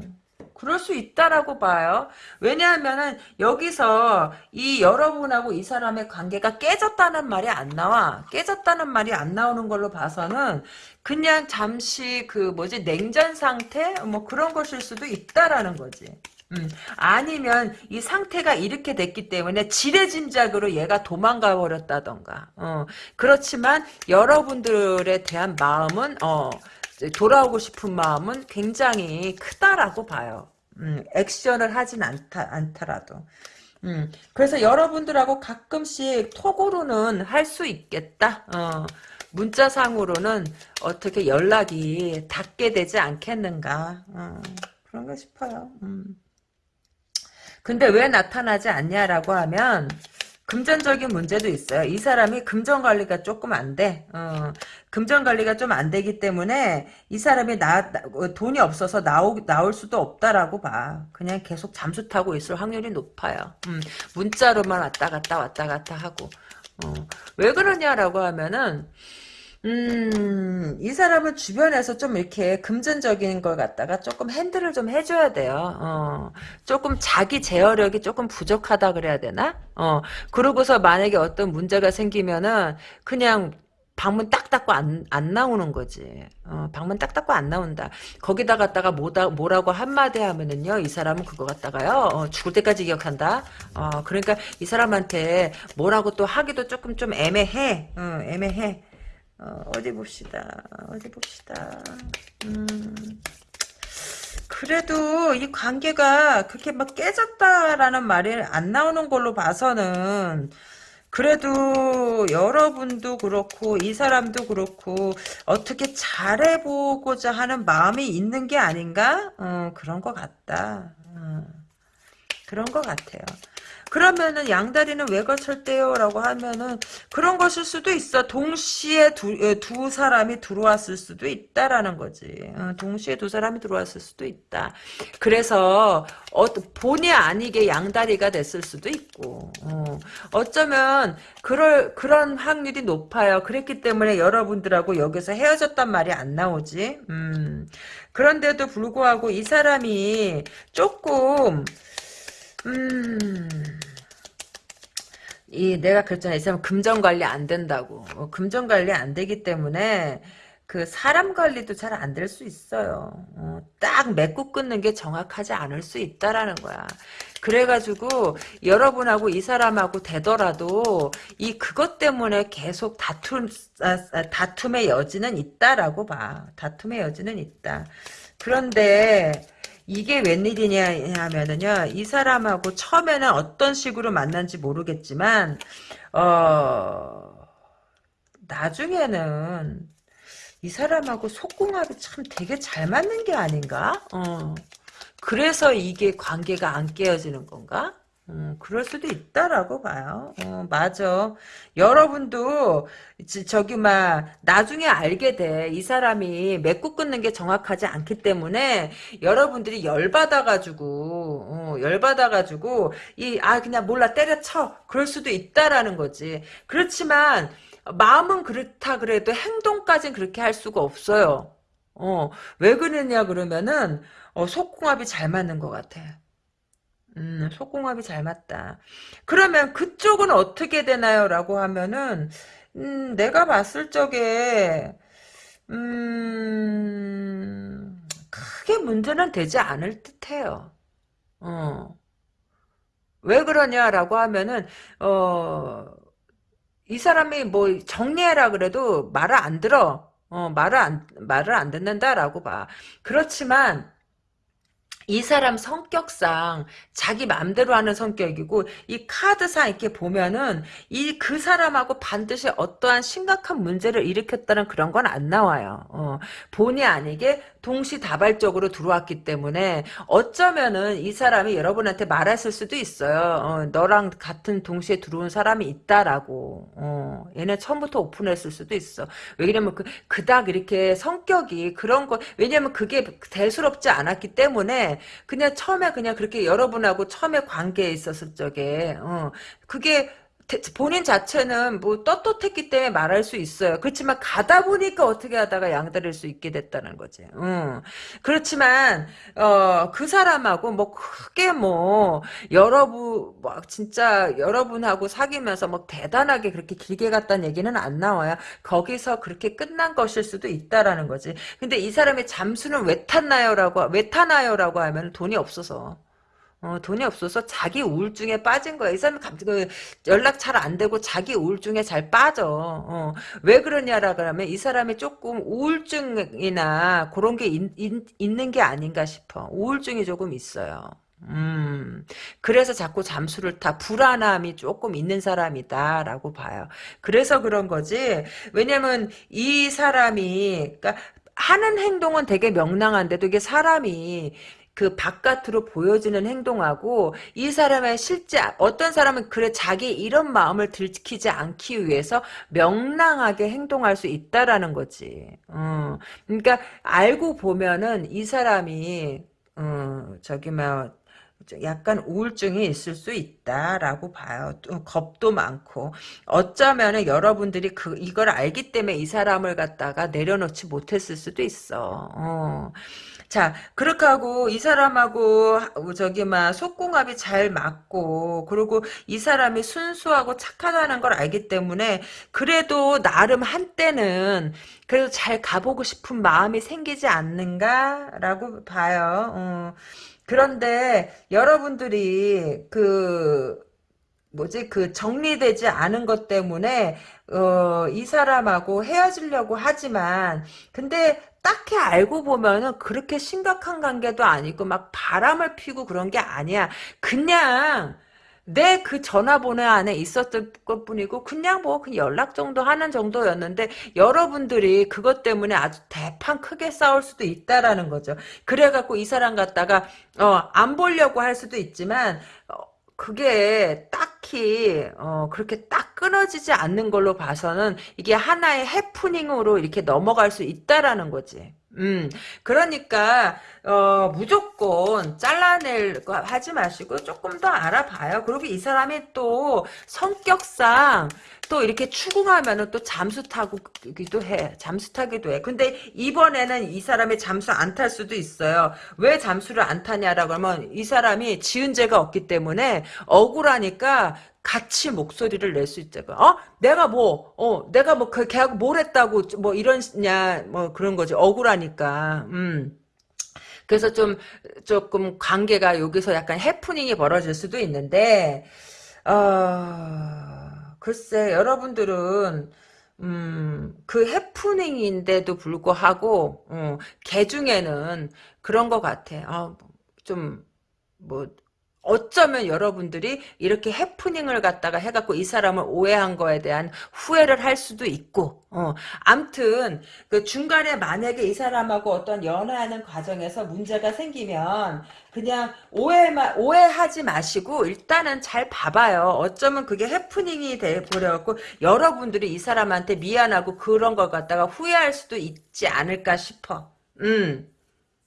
그럴 수 있다라고 봐요. 왜냐하면은 여기서 이 여러분하고 이 사람의 관계가 깨졌다는 말이 안 나와. 깨졌다는 말이 안 나오는 걸로 봐서는 그냥 잠시 그 뭐지 냉전 상태 뭐 그런 것일 수도 있다라는 거지. 음, 아니면 이 상태가 이렇게 됐기 때문에 지레짐작으로 얘가 도망가 버렸다던가. 어, 그렇지만 여러분들에 대한 마음은 어, 돌아오고 싶은 마음은 굉장히 크다라고 봐요. 음, 액션을 하진 않다, 않더라도. 음, 그래서 여러분들하고 가끔씩 톡으로는 할 수 있겠다. 어, 문자상으로는 어떻게 연락이 닿게 되지 않겠는가. 어, 그런가 싶어요. 음. 근데 왜 나타나지 않냐라고 하면 금전적인 문제도 있어요. 이 사람이 금전 관리가 조금 안 돼. 어, 금전 관리가 좀 안 되기 때문에 이 사람이 나, 나, 어, 돈이 없어서 나오, 나올 수도 없다라고 봐. 그냥 계속 잠수 타고 있을 확률이 높아요. 음, 문자로만 왔다 갔다 왔다 갔다 하고. 어, 왜 그러냐라고 하면은 음, 이 사람은 주변에서 좀 이렇게 금전적인 걸 갖다가 조금 핸들을 좀 해줘야 돼요. 어, 조금 자기 제어력이 조금 부족하다 그래야 되나? 어, 그러고서 만약에 어떤 문제가 생기면은 그냥 방문 딱 닫고 안, 안 나오는 거지. 어, 방문 딱 닫고 안 나온다. 거기다 갖다가 뭐다, 뭐라고 한마디 하면은요, 이 사람은 그거 갖다가요, 어, 죽을 때까지 기억한다. 어, 그러니까 이 사람한테 뭐라고 또 하기도 조금 좀 애매해. 어, 애매해. 어, 디 봅시다. 어디 봅시다. 음, 그래도 이 관계가 그렇게 막 깨졌다라는 말이 안 나오는 걸로 봐서는 그래도 여러분도 그렇고 이 사람도 그렇고 어떻게 잘해보고자 하는 마음이 있는 게 아닌가? 어, 그런 것 같다. 어, 그런 것 같아요. 그러면은 양다리는 왜 거쳤대요? 라고 하면은 그런 것일 수도 있어. 동시에 두, 어, 두 사람이 들어왔을 수도 있다라는 거지. 어, 동시에 두 사람이 들어왔을 수도 있다. 그래서 어, 본의 아니게 양다리가 됐을 수도 있고 어, 어쩌면 그럴 그런 확률이 높아요. 그랬기 때문에 여러분들하고 여기서 헤어졌단 말이 안 나오지. 음, 그런데도 불구하고 이 사람이 조금 음. 이 내가 그랬잖아. 이 사람 금전 관리 안 된다고. 어, 금전 관리 안 되기 때문에 그 사람 관리도 잘 안 될 수 있어요. 어, 딱 맺고 끊는 게 정확하지 않을 수 있다라는 거야. 그래가지고 여러분하고 이 사람하고 되더라도 이 그것 때문에 계속 다툼 아, 아, 다툼의 여지는 있다라고 봐. 다툼의 여지는 있다. 그런데 이게 웬일이냐 하면은요, 이 사람하고 처음에는 어떤 식으로 만난지 모르겠지만, 어, 나중에는 이 사람하고 속궁합이 참 되게 잘 맞는 게 아닌가? 어. 그래서 이게 관계가 안 깨어지는 건가? 음, 그럴 수도 있다라고 봐요. 어, 맞아. 여러분도 저기 막 나중에 알게 돼. 이 사람이 맺고 끊는 게 정확하지 않기 때문에 여러분들이 열받아가지고 어, 열받아가지고 이 아 그냥 몰라 때려쳐. 그럴 수도 있다라는 거지. 그렇지만 마음은 그렇다 그래도 행동까지는 그렇게 할 수가 없어요. 어, 왜 그러냐 그러면은 어, 속궁합이 잘 맞는 것 같아. 음, 속궁합이 잘 맞다. 그러면 그쪽은 어떻게 되나요? 라고 하면은, 음, 내가 봤을 적에, 음, 크게 문제는 되지 않을 듯 해요. 어. 왜 그러냐라고 하면은, 어, 이 사람이 뭐 정리해라 그래도 말을 안 들어. 어, 말을 안, 말을 안 듣는다라고 봐. 그렇지만, 이 사람 성격상 자기 맘대로 하는 성격이고 이 카드상 이렇게 보면은 이 그 사람하고 반드시 어떠한 심각한 문제를 일으켰다는 그런 건 안 나와요. 어, 본의 아니게 동시다발적으로 들어왔기 때문에 어쩌면은 이 사람이 여러분한테 말했을 수도 있어요. 어, 너랑 같은 동시에 들어온 사람이 있다라고. 어, 얘네 처음부터 오픈했을 수도 있어. 왜냐면 그 그닥 이렇게 성격이 그런 거 왜냐면 그게 대수롭지 않았기 때문에 그냥 처음에 그냥 그렇게 여러분하고 처음에 관계에 있었을 적에 어, 그게 본인 자체는 뭐 떳떳했기 때문에 말할 수 있어요. 그렇지만 가다 보니까 어떻게 하다가 양다릴 수 있게 됐다는 거지. 음. 그렇지만 어, 그 사람하고 뭐 크게 뭐 여러분 뭐 진짜 여러분하고 사귀면서 뭐 대단하게 그렇게 길게 갔다는 얘기는 안 나와요. 거기서 그렇게 끝난 것일 수도 있다라는 거지. 근데 이 사람의 잠수는 왜 탔나요라고 왜 타나요라고 하면 돈이 없어서. 어, 돈이 없어서 자기 우울증에 빠진 거야. 이 갑자기 그 연락 잘 안 되고 자기 우울증에 잘 빠져. 어, 왜 그러냐라 그러면 이 사람이 조금 우울증이나 그런 게 있, 있, 는 게 아닌가 싶어. 우울증이 조금 있어요. 음, 그래서 자꾸 잠수를 타 불안함이 조금 있는 사람이다라고 봐요. 그래서 그런 거지. 왜냐면 이 사람이 그러니까 하는 행동은 되게 명랑한데도 이게 사람이 그 바깥으로 보여지는 행동하고 이 사람의 실제 어떤 사람은 그래 자기 이런 마음을 들키지 않기 위해서 명랑하게 행동할 수 있다라는 거지. 어. 그러니까 알고 보면은 이 사람이 어, 저기 뭐 약간 우울증이 있을 수 있다라고 봐요. 또 겁도 많고 어쩌면은 여러분들이 그 이걸 알기 때문에 이 사람을 갖다가 내려놓지 못했을 수도 있어. 어. 자, 그렇게 하고 이 사람하고 저기 막 속궁합이 잘 맞고 그리고 이 사람이 순수하고 착하다는 걸 알기 때문에 그래도 나름 한때는 그래도 잘 가보고 싶은 마음이 생기지 않는가라고 봐요. 어. 그런데 여러분들이 그 뭐지 그 정리되지 않은 것 때문에 어, 이 사람하고 헤어지려고 하지만 근데 딱히 알고 보면은 그렇게 심각한 관계도 아니고 막 바람을 피고 그런 게 아니야. 그냥 내 그 전화번호 안에 있었던 것 뿐이고 그냥 뭐 그냥 연락 정도 하는 정도였는데 여러분들이 그것 때문에 아주 대판 크게 싸울 수도 있다라는 거죠. 그래갖고 이 사람 갖다가 어, 안 보려고 할 수도 있지만 어, 그게 딱히 어, 그렇게 딱 끊어지지 않는 걸로 봐서는 이게 하나의 해프닝으로 이렇게 넘어갈 수 있다라는 거지. 음, 그러니까, 어, 무조건 잘라낼 거 하지 마시고 조금 더 알아봐요. 그리고 이 사람이 또 성격상 또 이렇게 추궁하면은 또 잠수 타기도 해. 잠수 타기도 해. 근데 이번에는 이 사람이 잠수 안 탈 수도 있어요. 왜 잠수를 안 타냐라고 하면 이 사람이 지은 죄가 없기 때문에 억울하니까 같이 목소리를 낼 수 있죠. 어? 내가 뭐, 어, 내가 뭐, 그, 걔하고 뭘 했다고, 뭐, 이런냐, 뭐, 그런 거지. 억울하니까. 음. 그래서 좀, 조금 관계가 여기서 약간 해프닝이 벌어질 수도 있는데, 어, 글쎄, 여러분들은, 음, 그 해프닝인데도 불구하고, 어, 개 중에는 그런 것 같아. 어, 좀, 뭐, 어쩌면 여러분들이 이렇게 해프닝을 갖다가 해갖고 이 사람을 오해한 거에 대한 후회를 할 수도 있고, 어, 암튼, 그 중간에 만약에 이 사람하고 어떤 연애하는 과정에서 문제가 생기면, 그냥 오해마, 오해하지 마시고, 일단은 잘 봐봐요. 어쩌면 그게 해프닝이 돼버려갖고, 여러분들이 이 사람한테 미안하고 그런 걸 갖다가 후회할 수도 있지 않을까 싶어. 음.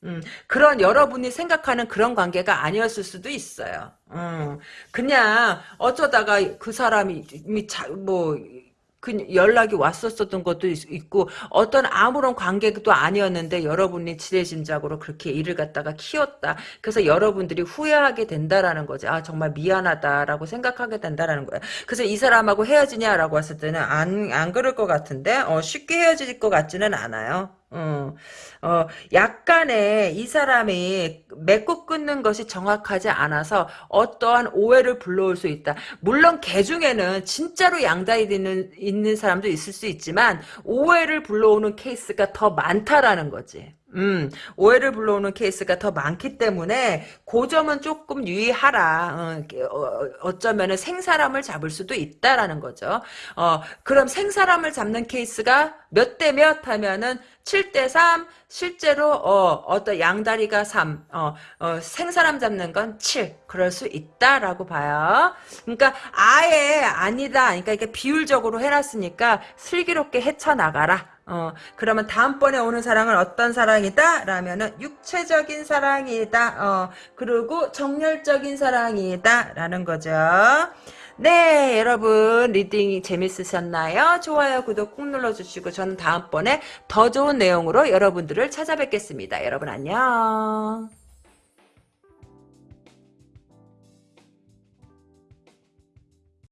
음, 그런 여러분이 생각하는 그런 관계가 아니었을 수도 있어요. 음, 그냥 어쩌다가 그 사람이 자, 뭐, 그 연락이 왔었었던 것도 있고 어떤 아무런 관계도 아니었는데 여러분이 지레짐작으로 그렇게 일을 갖다가 키웠다. 그래서 여러분들이 후회하게 된다라는 거지. 아 정말 미안하다라고 생각하게 된다라는 거야. 그래서 이 사람하고 헤어지냐라고 했을 때는 안 안 그럴 것 같은데 어, 쉽게 헤어질 것 같지는 않아요. 어, 어, 약간의 이 사람이 맺고 끊는 것이 정확하지 않아서 어떠한 오해를 불러올 수 있다. 물론 개 중에는 진짜로 양다리 있는, 있는 사람도 있을 수 있지만 오해를 불러오는 케이스가 더 많다라는 거지. 음, 오해를 불러오는 케이스가 더 많기 때문에 그 점은 조금 유의하라. 어, 쩌면은 생사람을 잡을 수도 있다라는 거죠. 어, 그럼 생사람을 잡는 케이스가 몇 대 몇 하면은 7대 3, 실제로 어, 어떤 양다리가 3, 어, 어, 생사람 잡는 건 7. 그럴 수 있다라고 봐요. 그러니까 아예 아니다. 그러니까 이게 비율적으로 해놨으니까 슬기롭게 헤쳐나가라. 어, 그러면 다음번에 오는 사랑은 어떤 사랑이다? 라면은 육체적인 사랑이다. 어, 그리고 정열적인 사랑이다. 라는 거죠. 네, 여러분 리딩이 재밌으셨나요? 좋아요, 구독 꾹 눌러주시고 저는 다음번에 더 좋은 내용으로 여러분들을 찾아뵙겠습니다. 여러분 안녕.